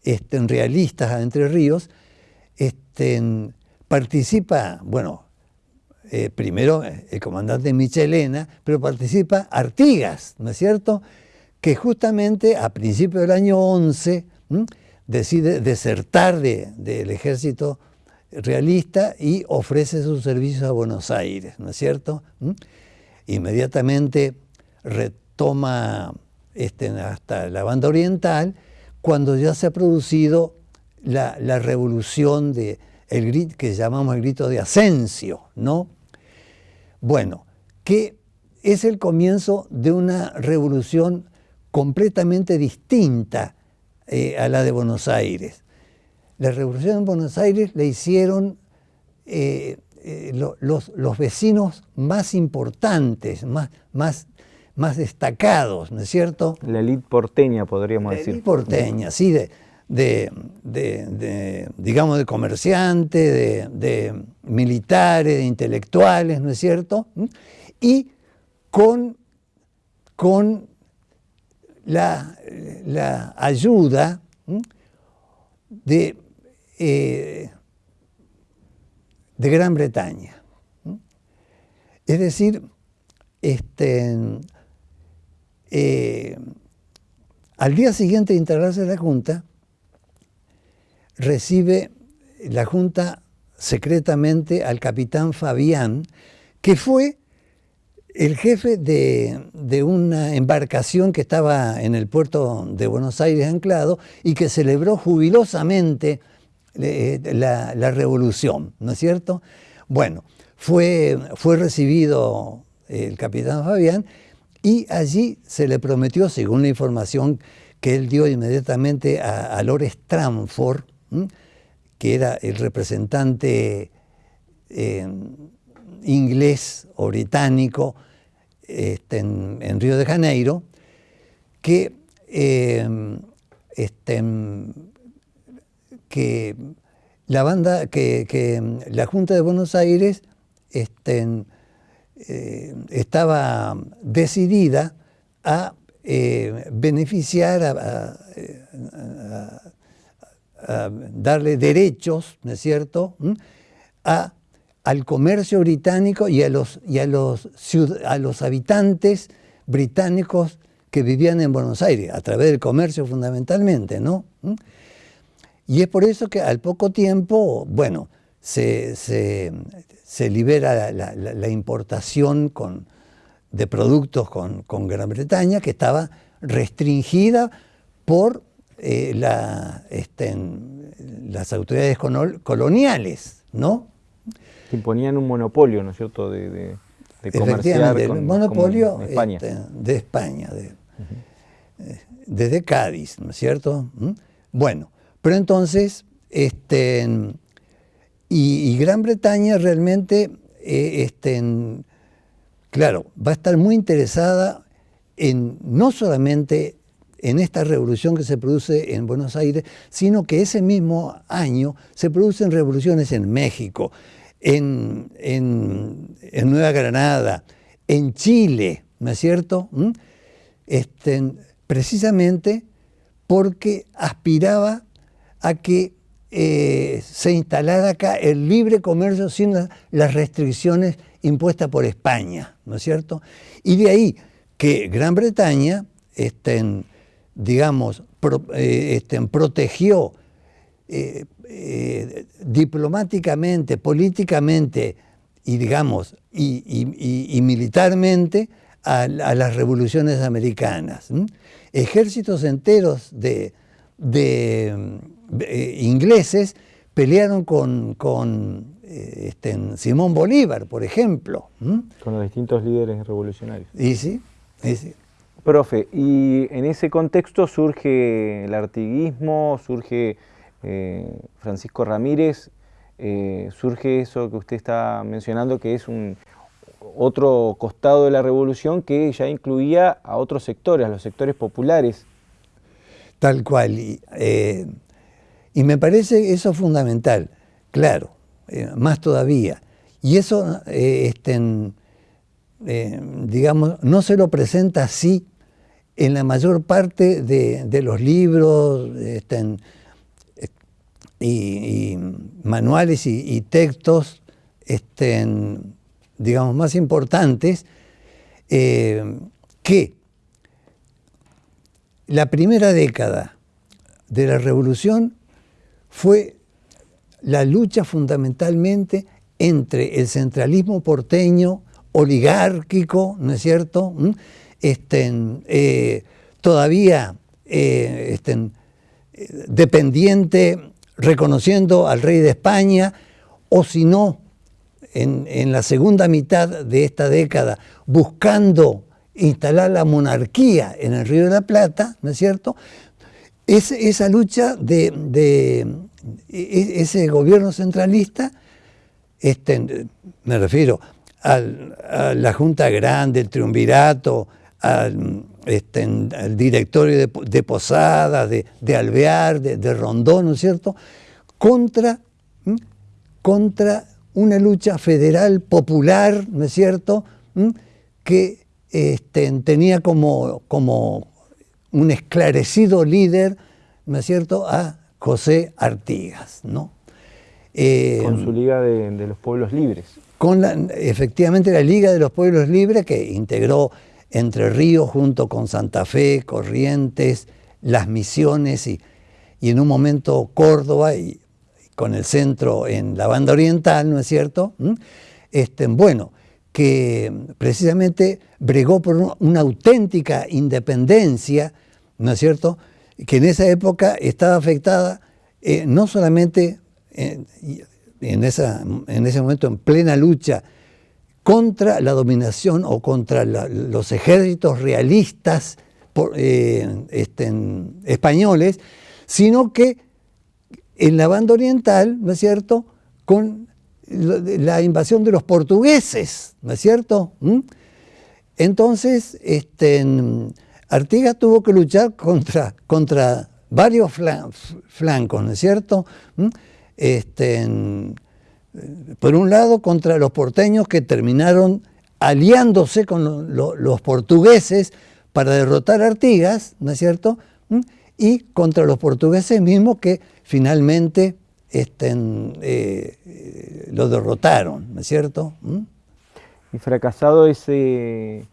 este, realistas a Entre Ríos, participa, bueno, eh, primero el comandante Michelena, pero participa Artigas, ¿no es cierto? Que justamente a principios del año 11 decide desertar del ejército realista y ofrece sus servicios a Buenos Aires, ¿no es cierto? Inmediatamente retoma este, hasta la banda oriental, cuando ya se ha producido la, revolución de, el, que llamamos el grito de Asensio, ¿no? Bueno, que es el comienzo de una revolución completamente distinta eh, a la de Buenos Aires. La revolución en Buenos Aires la hicieron eh, eh, los, vecinos más importantes, más, más, más destacados, ¿no es cierto? La élite porteña, podríamos decir. La élite porteña, sí, de, de, digamos, de comerciantes, de, militares, de intelectuales, ¿no es cierto? Y con, con la, ayuda de, eh, de Gran Bretaña. Es decir, este, eh, al día siguiente de integrarse la Junta, recibe la Junta secretamente al capitán Fabián, que fue el jefe de, una embarcación que estaba en el puerto de Buenos Aires anclado y que celebró jubilosamente eh, la, revolución, ¿no es cierto? Bueno, fue, fue recibido el capitán Fabián y allí se le prometió, según la información que él dio inmediatamente a, Lord Stranford, que era el representante eh, inglés o británico este, en, Río de Janeiro, que, eh, este, que la banda, que, la Junta de Buenos Aires este, eh, estaba decidida a beneficiar, a, darle derechos, ¿no es cierto?, a al comercio británico y a los, y a los, a los habitantes británicos que vivían en Buenos Aires, a través del comercio fundamentalmente, ¿no? ¿Mm? Y es por eso que al poco tiempo, bueno, se, libera la, importación con, de productos con, Gran Bretaña, que estaba restringida por eh, la, este, las autoridades coloniales, ¿no? que imponían un monopolio, ¿no es cierto?, de, de, de comerciar el monopolio España. Este, de España, de, eh, desde Cádiz, ¿no es cierto? ¿Mm? Bueno, pero entonces, este, y, Gran Bretaña realmente, eh, este, claro, va a estar muy interesada en no solamente en esta revolución que se produce en Buenos Aires, sino que ese mismo año se producen revoluciones en México, en, Nueva Granada, en Chile, ¿no es cierto? ¿Mm? Este, precisamente porque aspiraba a que eh, se instalara acá el libre comercio sin las restricciones impuestas por España, ¿no es cierto? Y de ahí que Gran Bretaña, este, digamos, eh, este, protegió eh, eh, diplomáticamente, políticamente y digamos, y, militarmente a, las revoluciones americanas. Ejércitos enteros de, ingleses pelearon con, con este, Simón Bolívar, por ejemplo. Con los distintos líderes revolucionarios. Y sí, sí. Profe, y en ese contexto surge el artiguismo, surge eh, Francisco Ramírez, eh, surge eso que usted está mencionando, que es un otro costado de la revolución que ya incluía a otros sectores, a los sectores populares. Tal cual. Y, eh, me parece eso fundamental, claro, más todavía. Y eso, este, digamos, no se lo presenta así en la mayor parte de, los libros, este, y, manuales y, textos este, digamos, más importantes, eh, que la primera década de la revolución fue la lucha fundamentalmente entre el centralismo porteño oligárquico, ¿no es cierto?, ¿Mm? Este, eh, todavía eh, este, dependiente, reconociendo al rey de España, o si no, en, la segunda mitad de esta década, buscando instalar la monarquía en el Río de la Plata, ¿no es cierto? Es, esa lucha de, e, ese gobierno centralista, este, me refiero a la Junta Grande, el Triunvirato, al, este, directorio de, Posadas, de, Alvear, de, Rondón, ¿no es cierto?, contra, contra una lucha federal popular, ¿no es cierto?, que este, tenía como, como un esclarecido líder, ¿no es cierto?, a José Artigas, ¿no? Eh, con su Liga de, los Pueblos Libres. Con la, efectivamente la Liga de los Pueblos Libres que integró Entre Ríos junto con Santa Fe, Corrientes, Las Misiones y, en un momento Córdoba y, con el centro en la banda oriental, ¿no es cierto? ¿Mm? Este, bueno, que precisamente bregó por una auténtica independencia, ¿no es cierto?, que en esa época estaba afectada eh, no solamente en, esa, en, ese momento en plena lucha contra la dominación o contra los ejércitos realistas eh, este, españoles, sino que en la banda oriental, ¿no es cierto?, con la invasión de los portugueses, ¿no es cierto? ¿Mm? Entonces, este, Artigas tuvo que luchar contra, contra varios flancos, ¿no es cierto? ¿Mm? Este, por un lado, contra los porteños que terminaron aliándose con los portugueses para derrotar a Artigas, ¿no es cierto? ¿Mm? Y contra los portugueses mismos que finalmente eh, lo derrotaron, ¿no es cierto? Y fracasado ese,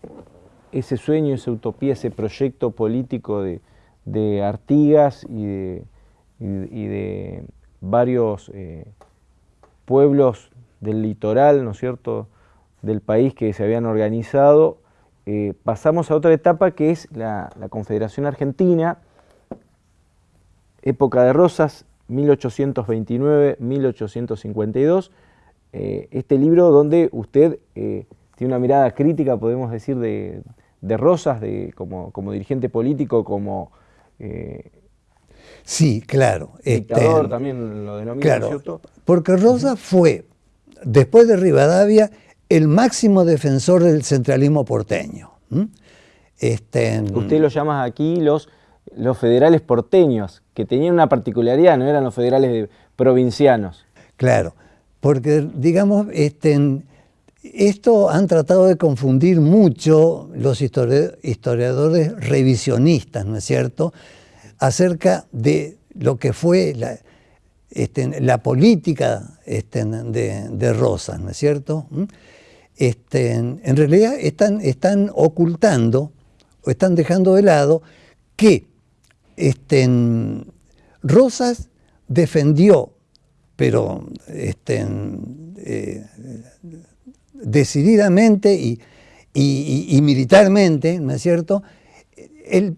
ese sueño, esa utopía, ese proyecto político de, Artigas y de, varios eh, pueblos del litoral, ¿no es cierto?, del país que se habían organizado, eh, pasamos a otra etapa que es la, Confederación Argentina, época de Rosas, 1829-1852, eh, este libro donde usted tiene una mirada crítica, podemos decir, de, de Rosas, de, como, como, dirigente político, como... Eh, sí, claro. Dictador este, también lo denomina, claro, ¿cierto? Porque Rosas fue, después de Rivadavia, el máximo defensor del centralismo porteño. Este, Usted lo llama aquí los, los federales porteños, que tenían una particularidad, no eran los federales provincianos. Claro, porque digamos, este, esto han tratado de confundir mucho los historiadores revisionistas, ¿no es cierto?, acerca de lo que fue la, este, política de, Rosas, ¿no es cierto? ¿Mm? Este, en realidad están, ocultando o están dejando de lado que Rosas defendió, pero eh, decididamente y, militarmente, ¿no es cierto?, el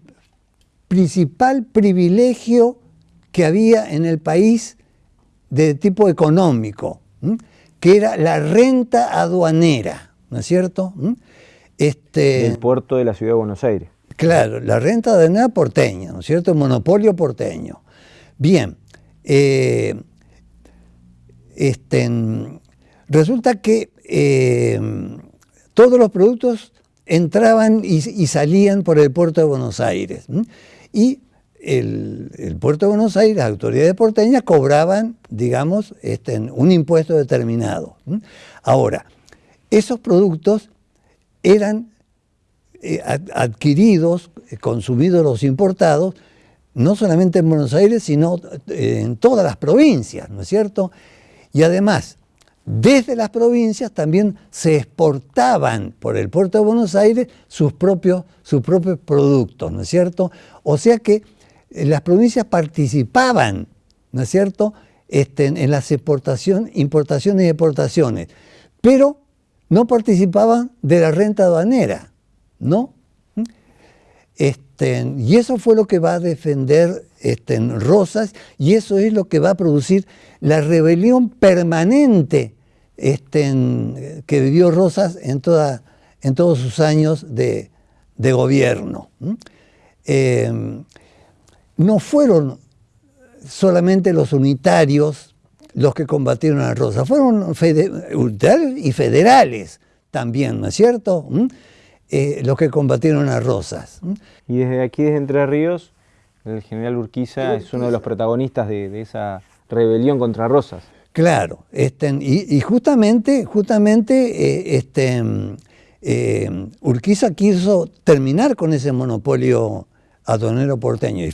principal privilegio que había en el país de tipo económico, que era la renta aduanera, ¿no es cierto? Este, el puerto de la ciudad de Buenos Aires. Claro, la renta aduanera porteña, ¿no es cierto? El monopolio porteño. Bien, eh, este, resulta que eh, todos los productos entraban y, salían por el puerto de Buenos Aires. Y el, puerto de Buenos Aires, las autoridades porteñas cobraban, digamos, este, un impuesto determinado. Ahora, esos productos eran eh, adquiridos, eh, consumidos los importados, no solamente en Buenos Aires, sino en todas las provincias, ¿no es cierto? Y además, desde las provincias también se exportaban por el puerto de Buenos Aires sus propios, sus propios productos, ¿no es cierto? O sea que eh, las provincias participaban, ¿no es cierto?, este, en las importaciones y exportaciones, pero no participaban de la renta aduanera, ¿no? Este, y eso fue lo que va a defender este, Rosas y eso es lo que va a producir la rebelión permanente que vivió Rosas en, en todos sus años de, gobierno. No fueron solamente los unitarios los que combatieron a Rosas, fueron unitarios y federales también, ¿no es cierto? Eh, los que combatieron a Rosas. Y desde aquí, desde Entre Ríos, el general Urquiza es uno de los protagonistas de, esa rebelión contra Rosas. Claro, este, y, justamente, justamente eh, este, eh, Urquiza quiso terminar con ese monopolio aduanero porteño.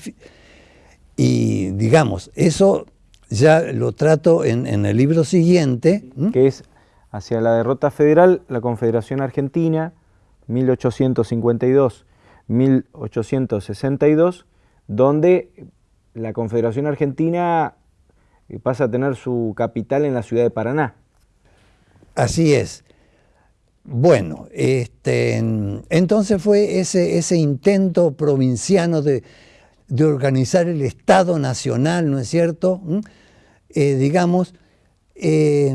Y, digamos, eso ya lo trato en, en el libro siguiente. Que es hacia la derrota federal, la Confederación Argentina, 1852-1862, donde la Confederación Argentina eh, pasa a tener su capital en la ciudad de Paraná. Así es. Bueno, este, entonces fue ese, ese intento provinciano de, organizar el Estado Nacional, ¿no es cierto? ¿Mm? Eh, digamos, eh,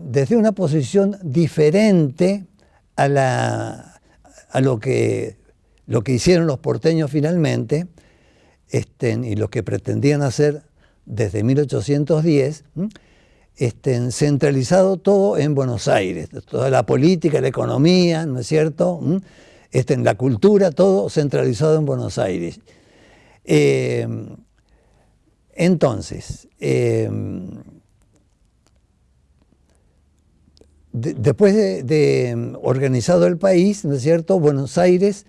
desde una posición diferente a, la, a lo, que, lo que hicieron los porteños finalmente este, y lo que pretendían hacer desde 1810, este, centralizado todo en Buenos Aires, toda la política, la economía, ¿no es cierto? Este, en la cultura, todo centralizado en Buenos Aires. Eh, entonces, eh, después de, mm, organizado el país, ¿no es cierto?, Buenos Aires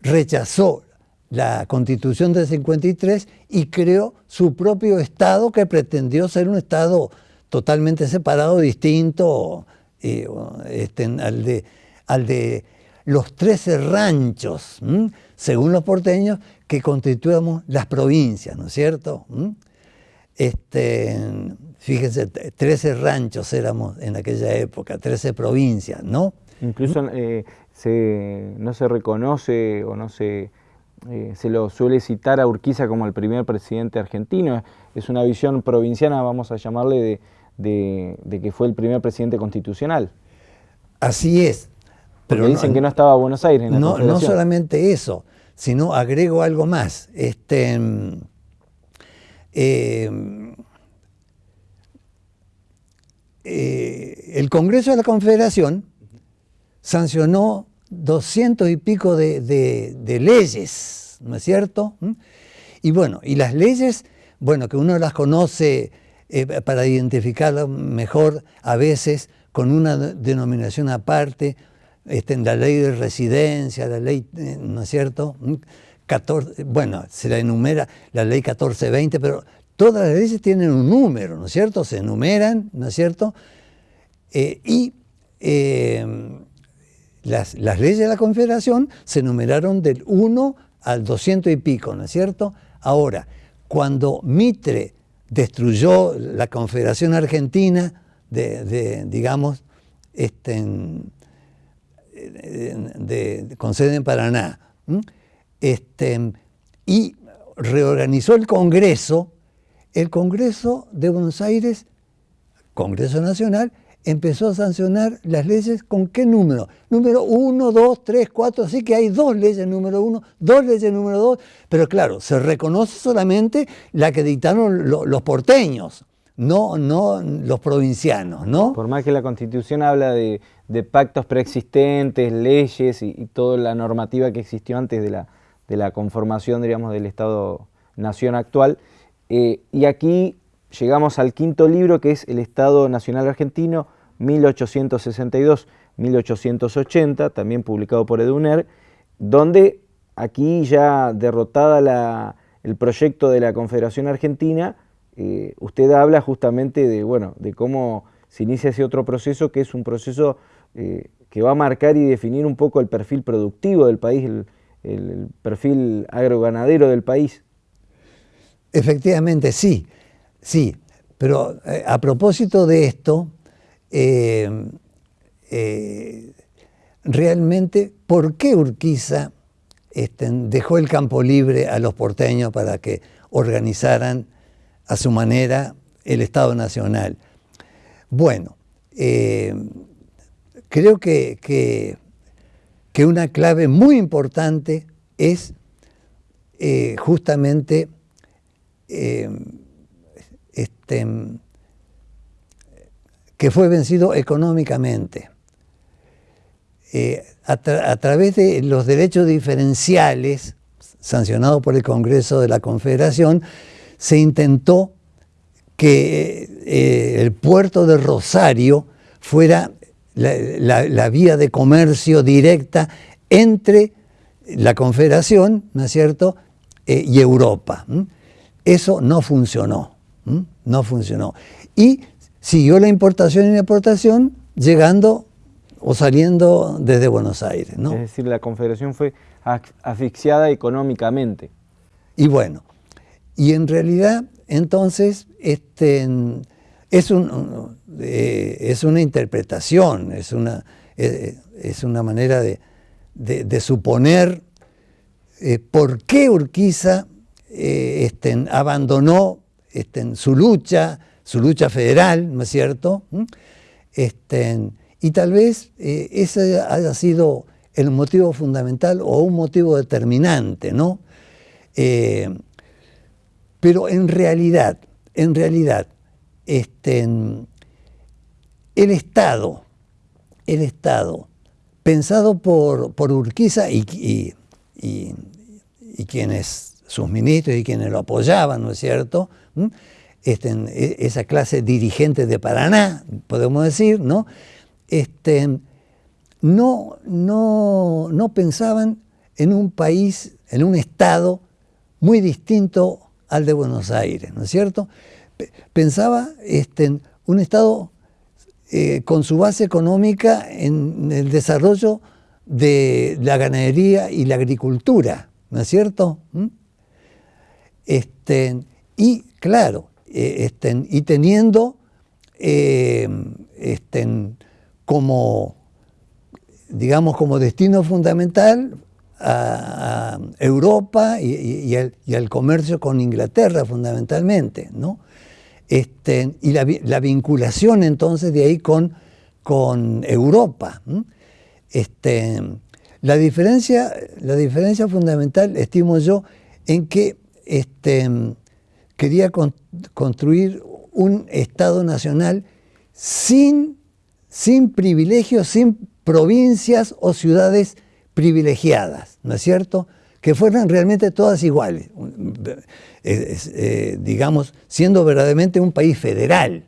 rechazó la constitución del 53 y creó su propio Estado que pretendió ser un Estado totalmente separado, distinto eh, este, al, de, al, de, los 13 ranchos, según los porteños, que constituíamos las provincias, ¿no es cierto? Este, Fíjense, 13 ranchos éramos en aquella época, 13 provincias, ¿no? Incluso eh, no se reconoce o no se, eh, se lo suele citar a Urquiza como el primer presidente argentino. Es una visión provinciana, vamos a llamarle, de, que fue el primer presidente constitucional. Así es. Pero dicen que no estaba Buenos Aires en la no, no solamente eso, sino agrego algo más. Este, eh, eh, el Congreso de la Confederación sancionó doscientos y pico de, leyes, ¿no es cierto? ¿Mm? Y bueno, y las leyes, bueno, que uno las conoce eh, para identificarlas mejor a veces con una denominación aparte, este, la ley de residencia, la ley, eh, ¿no es cierto? 14, ¿Mm? bueno, se la enumera la ley 1420, pero todas las leyes tienen un número, ¿no es cierto? Se enumeran, ¿no es cierto? Eh, y eh, las, leyes de la Confederación se enumeraron del 1 al 200 y pico, ¿no es cierto? Ahora, cuando Mitre destruyó la Confederación Argentina, de, digamos, este, de, con sede en Paraná, este, y reorganizó el Congreso, el Congreso de Buenos Aires, Congreso Nacional, empezó a sancionar las leyes con qué número. Número 1, 2, 3, 4, así que hay dos leyes número 1, dos leyes número 2, pero claro, se reconoce solamente la que dictaron los porteños, no, no los provincianos, ¿no? Por más que la Constitución habla de, pactos preexistentes, leyes y, toda la normativa que existió antes de la, de la conformación, diríamos, del Estado-Nación actual, eh, y aquí llegamos al quinto libro que es El Estado Nacional Argentino 1862-1880, también publicado por Eduner, donde aquí ya derrotada el proyecto de la Confederación Argentina, eh, usted habla justamente de, bueno, de cómo se inicia ese otro proceso que es un proceso eh, que va a marcar y definir un poco el perfil productivo del país, el, el perfil agroganadero del país. Efectivamente, sí, sí. Pero eh, a propósito de esto, eh, eh, realmente, ¿por qué Urquiza este, dejó el campo libre a los porteños para que organizaran a su manera el Estado Nacional. Bueno, creo que, que, una clave muy importante es justamente este, que fue vencido económicamente. a, través de los derechos diferenciales sancionados por el Congreso de la Confederación, se intentó que eh, el puerto de Rosario fuera la, vía de comercio directa entre la Confederación, ¿no es cierto?, eh, y Europa. Eso no funcionó, no funcionó. Y siguió la importación y la exportación llegando o saliendo desde Buenos Aires. ¿no? Es decir, la Confederación fue asfixiada económicamente. Y bueno, y en realidad entonces este, es, un, eh, es una interpretación, es una, eh, es una manera de, suponer eh, por qué Urquiza este, abandonó este, su lucha, su lucha federal, ¿no es cierto? ¿Mm? Este, y tal vez ese haya sido el motivo fundamental o un motivo determinante, ¿no? pero en realidad, en realidad, este, el Estado, el Estado, pensado por, por Urquiza y, y, quienes, sus ministros y quienes lo apoyaban, ¿no es cierto? Este, e, esa clase dirigente de Paraná, podemos decir, ¿no? Este, no, no, no pensaban en un país, en un Estado muy distinto al de Buenos Aires, ¿no es cierto? Pensaba este, en un Estado eh, con su base económica en el desarrollo de la ganadería y la agricultura, ¿no es cierto? Este, y claro, eh, y teniendo eh, como, digamos, como destino fundamental a, Europa y, al, comercio con Inglaterra fundamentalmente, ¿no? Este, y la, vinculación entonces de ahí con, con Europa. Este, la, diferencia, la diferencia fundamental, estimo yo, en que este, quería construir un Estado nacional sin, sin privilegios, sin provincias o ciudades privilegiadas, ¿no es cierto? Que fueran realmente todas iguales, eh, digamos, siendo verdaderamente un país federal.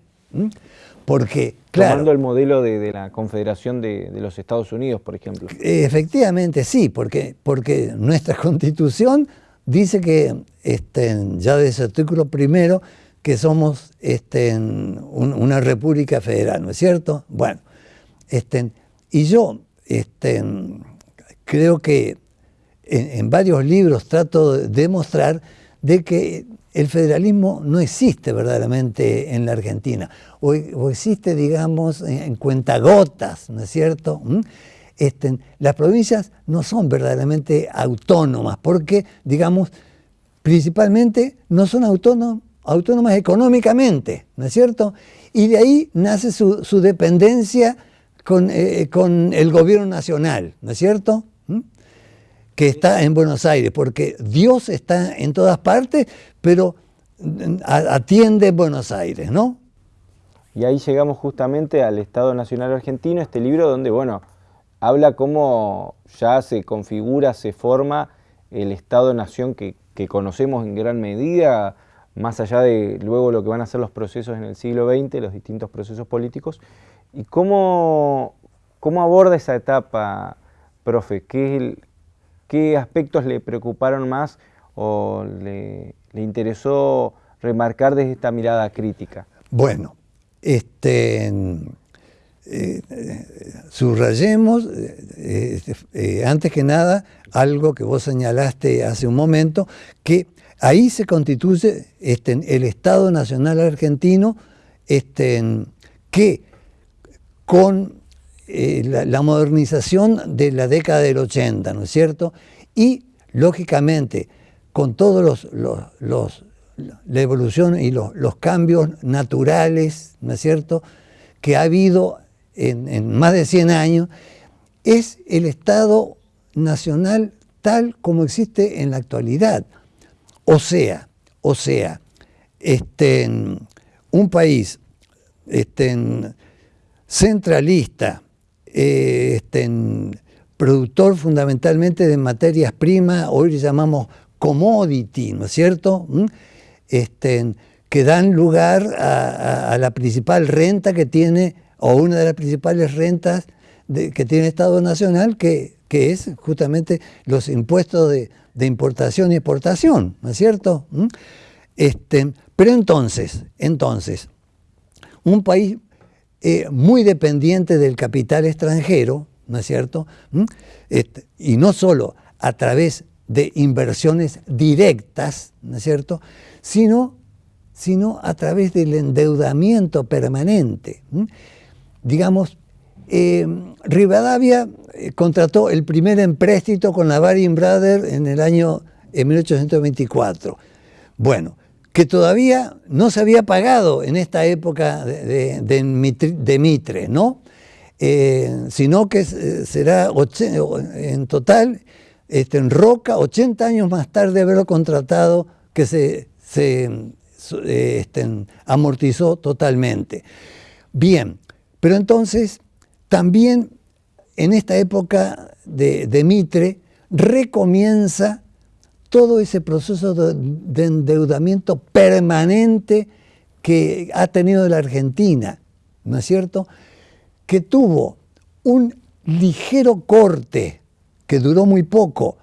Porque, claro... Tomando el modelo de, la Confederación de, los Estados Unidos, por ejemplo. Efectivamente, sí, porque, porque nuestra Constitución dice que, este, ya desde el artículo primero, que somos este, una república federal, ¿no es cierto? Bueno, este, y yo, creo que en, varios libros trato de demostrar de que el federalismo no existe verdaderamente en la Argentina, o, existe, digamos, en, cuentagotas, ¿no es cierto? ¿Mm? Este, las provincias no son verdaderamente autónomas, porque, digamos, principalmente no son autónomas económicamente, ¿no es cierto? Y de ahí nace su, dependencia con, eh, con el gobierno nacional, ¿no es cierto? que está en Buenos Aires, porque Dios está en todas partes, pero atiende en Buenos Aires, ¿no? Y ahí llegamos justamente al Estado Nacional Argentino, este libro donde, bueno, habla cómo ya se configura, se forma el Estado-Nación que, conocemos en gran medida, más allá de luego lo que van a ser los procesos en el siglo XX, los distintos procesos políticos, y cómo, cómo aborda esa etapa, profe, ¿qué es el, ¿Qué aspectos le preocuparon más o le, interesó remarcar desde esta mirada crítica? Bueno, este, eh, subrayemos, eh, eh, antes que nada, algo que vos señalaste hace un momento, que ahí se constituye este, el Estado Nacional Argentino, este, que con eh, la, modernización de la década del 80, ¿no es cierto? Y lógicamente, con todos los, la evolución y los, cambios naturales, ¿no es cierto?, que ha habido en, más de 100 años, es el Estado nacional tal como existe en la actualidad. O sea, o sea, este, un país este, centralista, eh, este, productor fundamentalmente de materias primas, hoy le llamamos commodity, ¿no es cierto? ¿Mm? Este, que dan lugar a, la principal renta que tiene, o una de las principales rentas que tiene el Estado Nacional, que, que es justamente los impuestos de, importación y exportación, ¿no es cierto? ¿Mm? Este, pero entonces, entonces, un país eh, muy dependiente del capital extranjero, ¿no es cierto? ¿Mm? Este, y no solo a través de inversiones directas, ¿no es cierto? Sino, sino a través del endeudamiento permanente. ¿Mm? Digamos, eh, Rivadavia eh, contrató el primer empréstito con la Baring Brothers en el año en 1824. Bueno, que todavía no se había pagado en esta época de, Mitre, ¿no? Eh, sino que será en total, este, en Roca, 80 años más tarde de haberlo contratado, que se, este, amortizó totalmente. Bien, pero entonces también en esta época de, Mitre recomienza todo ese proceso de, endeudamiento permanente que ha tenido la Argentina, ¿no es cierto? Que tuvo un ligero corte que duró muy poco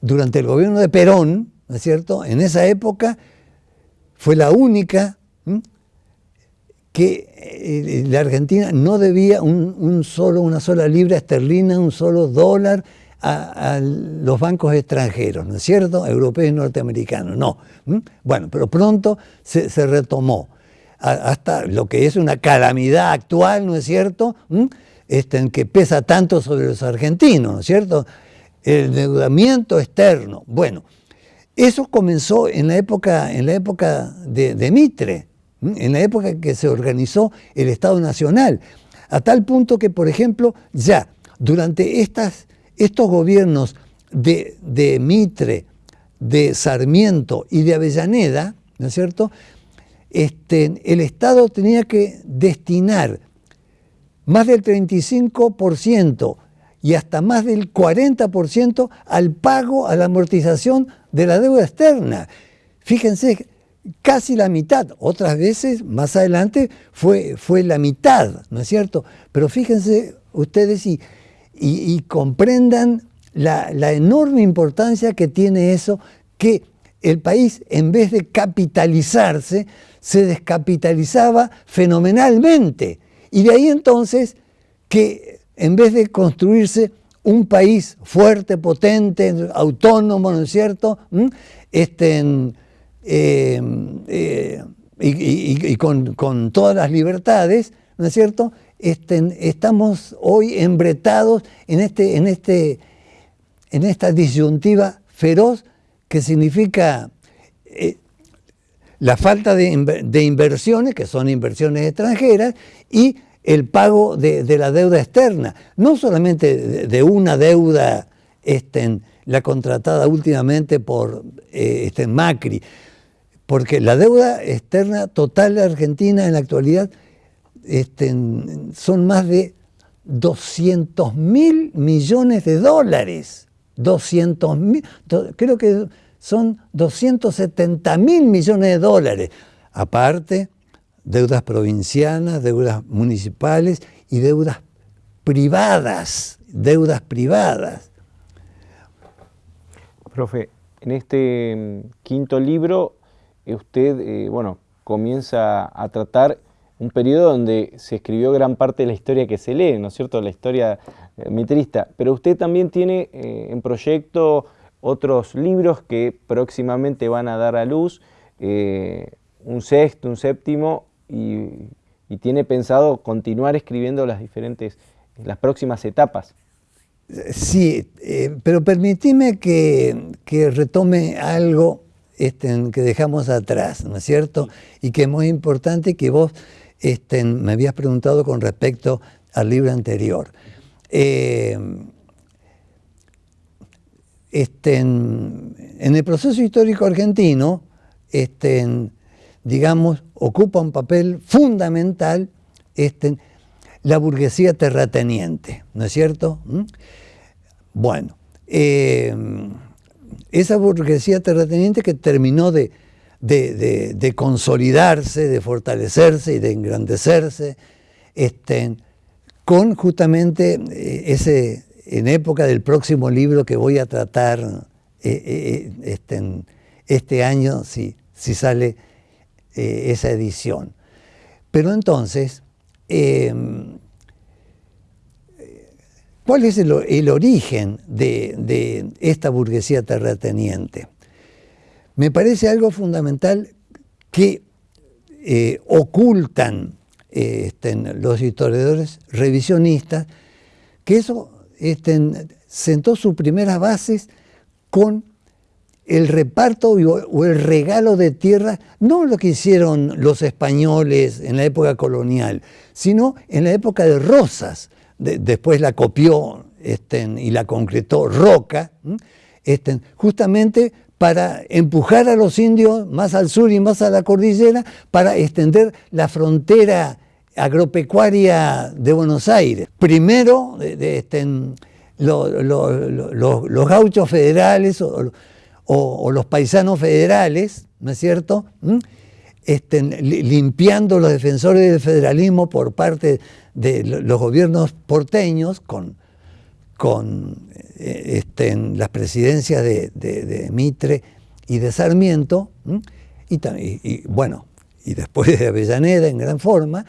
durante el gobierno de Perón, ¿no es cierto? En esa época fue la única que eh, la Argentina no debía un, solo, una sola libra esterlina, un solo dólar a, los bancos extranjeros, ¿no es cierto? Europeos y norteamericanos, no. Bueno, pero pronto se, retomó hasta lo que es una calamidad actual, ¿no es cierto? Este, en que pesa tanto sobre los argentinos, ¿no es cierto? El endeudamiento externo. Bueno, eso comenzó en la época, en la época de Mitre, en la época en que se organizó el Estado Nacional, a tal punto que, por ejemplo, ya durante estas, estos gobiernos de, Mitre, de Sarmiento y de Avellaneda, ¿no es cierto?, este, el Estado tenía que destinar más del 35% y hasta más del 40% al pago, a la amortización de la deuda externa. Fíjense casi la mitad, otras veces más adelante fue, fue la mitad, ¿no es cierto? Pero fíjense ustedes y, comprendan la, enorme importancia que tiene eso, que el país en vez de capitalizarse, se descapitalizaba fenomenalmente. Y de ahí entonces que en vez de construirse un país fuerte, potente, autónomo, ¿no es cierto? ¿Mm? Este, eh, eh, y, con, todas las libertades, ¿no es cierto? Estamos hoy embretados en, este, en, este, en esta disyuntiva feroz que significa eh, la falta de, inversiones, que son inversiones extranjeras, y el pago de, la deuda externa, no solamente de, una deuda este, la contratada últimamente por este, Macri, porque la deuda externa total de Argentina en la actualidad este, son más de 200 mil millones de dólares. 200 mil, creo que son 270 mil millones de dólares. Aparte, deudas provincianas, deudas municipales y deudas privadas, deudas privadas. Profe, en este mm, quinto libro usted, eh, bueno, comienza a tratar un periodo donde se escribió gran parte de la historia que se lee, ¿no es cierto?, la historia eh, mitrista, pero usted también tiene eh, en proyecto otros libros que próximamente van a dar a luz, un sexto, un séptimo, y, tiene pensado continuar escribiendo las diferentes, las próximas etapas. Sí, eh, pero permitime que, retome algo este, que dejamos atrás, ¿no es cierto? Y que es muy importante que vos este, me habías preguntado con respecto al libro anterior. Eh, este, en, el proceso histórico argentino, digamos, ocupa un papel fundamental la burguesía terrateniente, ¿no es cierto? ¿Mm? Bueno, eh, esa burguesía terrateniente que terminó de, consolidarse, de fortalecerse y de engrandecerse, este, con justamente eh, ese, en época del próximo libro que voy a tratar eh, este, este, año, si, si sale esa edición. Pero entonces, ¿Cuál es el, origen de, esta burguesía terrateniente? Me parece algo fundamental que eh, ocultan este, los historiadores revisionistas, que eso este, sentó sus primeras bases con el reparto o el regalo de tierra, no lo que hicieron los españoles en la época colonial, sino en la época de Rosas, después la copió y la concretó Roca, justamente para empujar a los indios más al sur y más a la cordillera, para extender la frontera agropecuaria de Buenos Aires. Primero, los gauchos federales o, los paisanos federales, ¿no es cierto? Limpiando los defensores del federalismo por parte de los gobiernos porteños con, con eh, las presidencias de, Mitre y de Sarmiento, y, bueno, y después de Avellaneda en gran forma,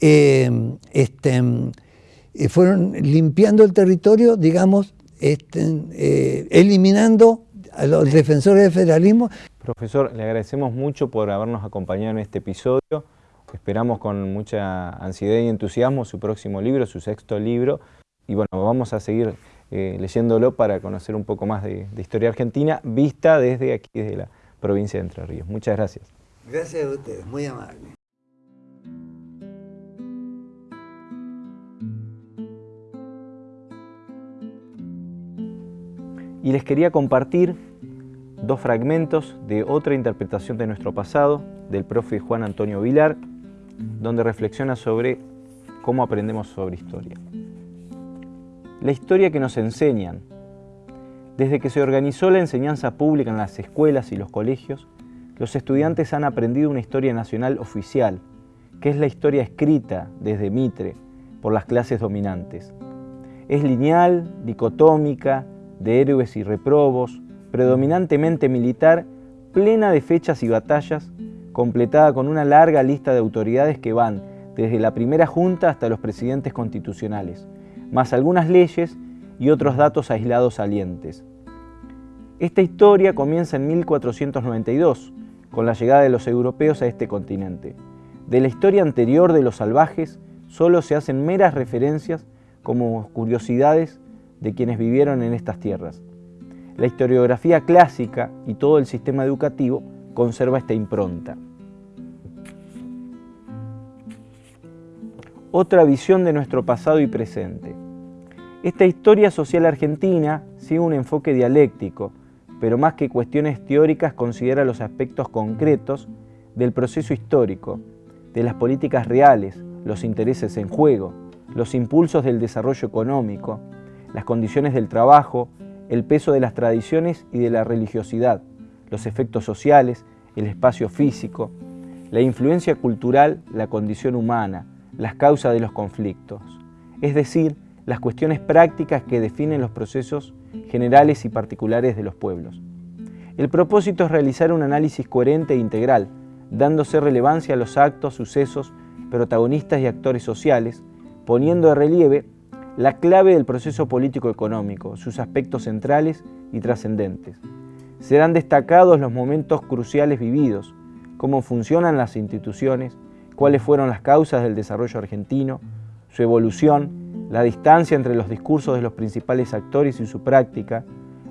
em, eh, fueron limpiando el territorio, digamos, eh, eliminando a los defensores del federalismo. Profesor, le agradecemos mucho por habernos acompañado en este episodio. Esperamos con mucha ansiedad y entusiasmo su próximo libro, su sexto libro. Y bueno, vamos a seguir eh, leyéndolo para conocer un poco más de, historia argentina, vista desde aquí, desde la provincia de Entre Ríos. Muchas gracias. Gracias a ustedes, muy amable. Y les quería compartir dos fragmentos de otra interpretación de nuestro pasado, del profe Juan Antonio Vilar, donde reflexiona sobre cómo aprendemos sobre historia. La historia que nos enseñan. Desde que se organizó la enseñanza pública en las escuelas y los colegios, los estudiantes han aprendido una historia nacional oficial, que es la historia escrita desde Mitre por las clases dominantes. Es lineal, dicotómica, de héroes y reprobos, predominantemente militar, plena de fechas y batallas, completada con una larga lista de autoridades que van desde la primera junta hasta los presidentes constitucionales, más algunas leyes y otros datos aislados salientes. Esta historia comienza en 1492, con la llegada de los europeos a este continente. De la historia anterior de los salvajes solo se hacen meras referencias como curiosidades de quienes vivieron en estas tierras. La historiografía clásica y todo el sistema educativo conserva esta impronta. Otra visión de nuestro pasado y presente. Esta historia social argentina sigue un enfoque dialéctico, pero más que cuestiones teóricas considera los aspectos concretos del proceso histórico, de las políticas reales, los intereses en juego, los impulsos del desarrollo económico, las condiciones del trabajo, el peso de las tradiciones y de la religiosidad, los efectos sociales, el espacio físico, la influencia cultural, la condición humana, las causas de los conflictos, es decir, las cuestiones prácticas que definen los procesos generales y particulares de los pueblos. El propósito es realizar un análisis coherente e integral, dándose relevancia a los actos, sucesos, protagonistas y actores sociales, poniendo de relieve la clave del proceso político-económico, sus aspectos centrales y trascendentes. Serán destacados los momentos cruciales vividos, cómo funcionan las instituciones, cuáles fueron las causas del desarrollo argentino, su evolución, la distancia entre los discursos de los principales actores y su práctica,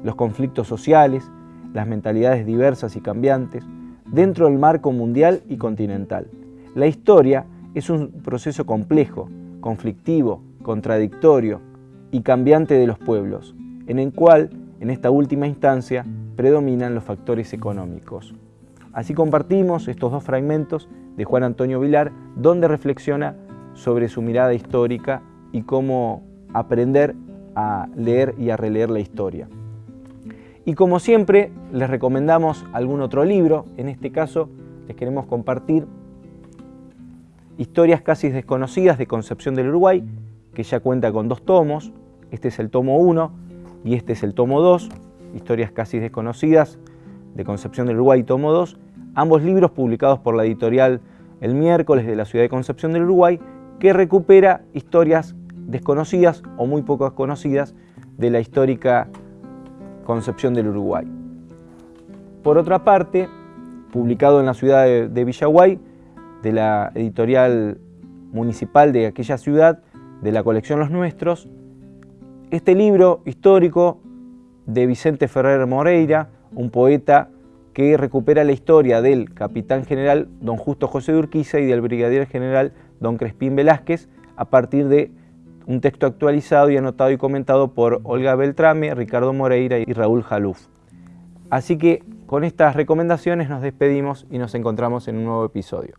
los conflictos sociales, las mentalidades diversas y cambiantes, dentro del marco mundial y continental. La historia es un proceso complejo, conflictivo, contradictorio y cambiante de los pueblos, en el cual, en esta última instancia, predominan los factores económicos. Así compartimos estos dos fragmentos de Juan Antonio Vilar, donde reflexiona sobre su mirada histórica y cómo aprender a leer y a releer la historia. Y como siempre, les recomendamos algún otro libro. En este caso, les queremos compartir Historias casi desconocidas de Concepción del Uruguay, que ya cuenta con dos tomos. Este es el tomo 1 y este es el tomo 2. Historias casi desconocidas de Concepción del Uruguay, tomo 2. Ambos libros publicados por la editorial El miércoles de la ciudad de Concepción del Uruguay, que recupera historias desconocidas o muy poco conocidas de la histórica Concepción del Uruguay. Por otra parte, publicado en la ciudad de, Villaguay, de la editorial municipal de aquella ciudad, de la colección Los Nuestros, este libro histórico de Vicente Ferrer Moreira, un poeta que recupera la historia del capitán general don Justo José de Urquiza y del brigadier general don Crespín Velázquez a partir de un texto actualizado y anotado y comentado por Olga Beltrame, Ricardo Moreira y Raúl Jaluf. Así que con estas recomendaciones nos despedimos y nos encontramos en un nuevo episodio.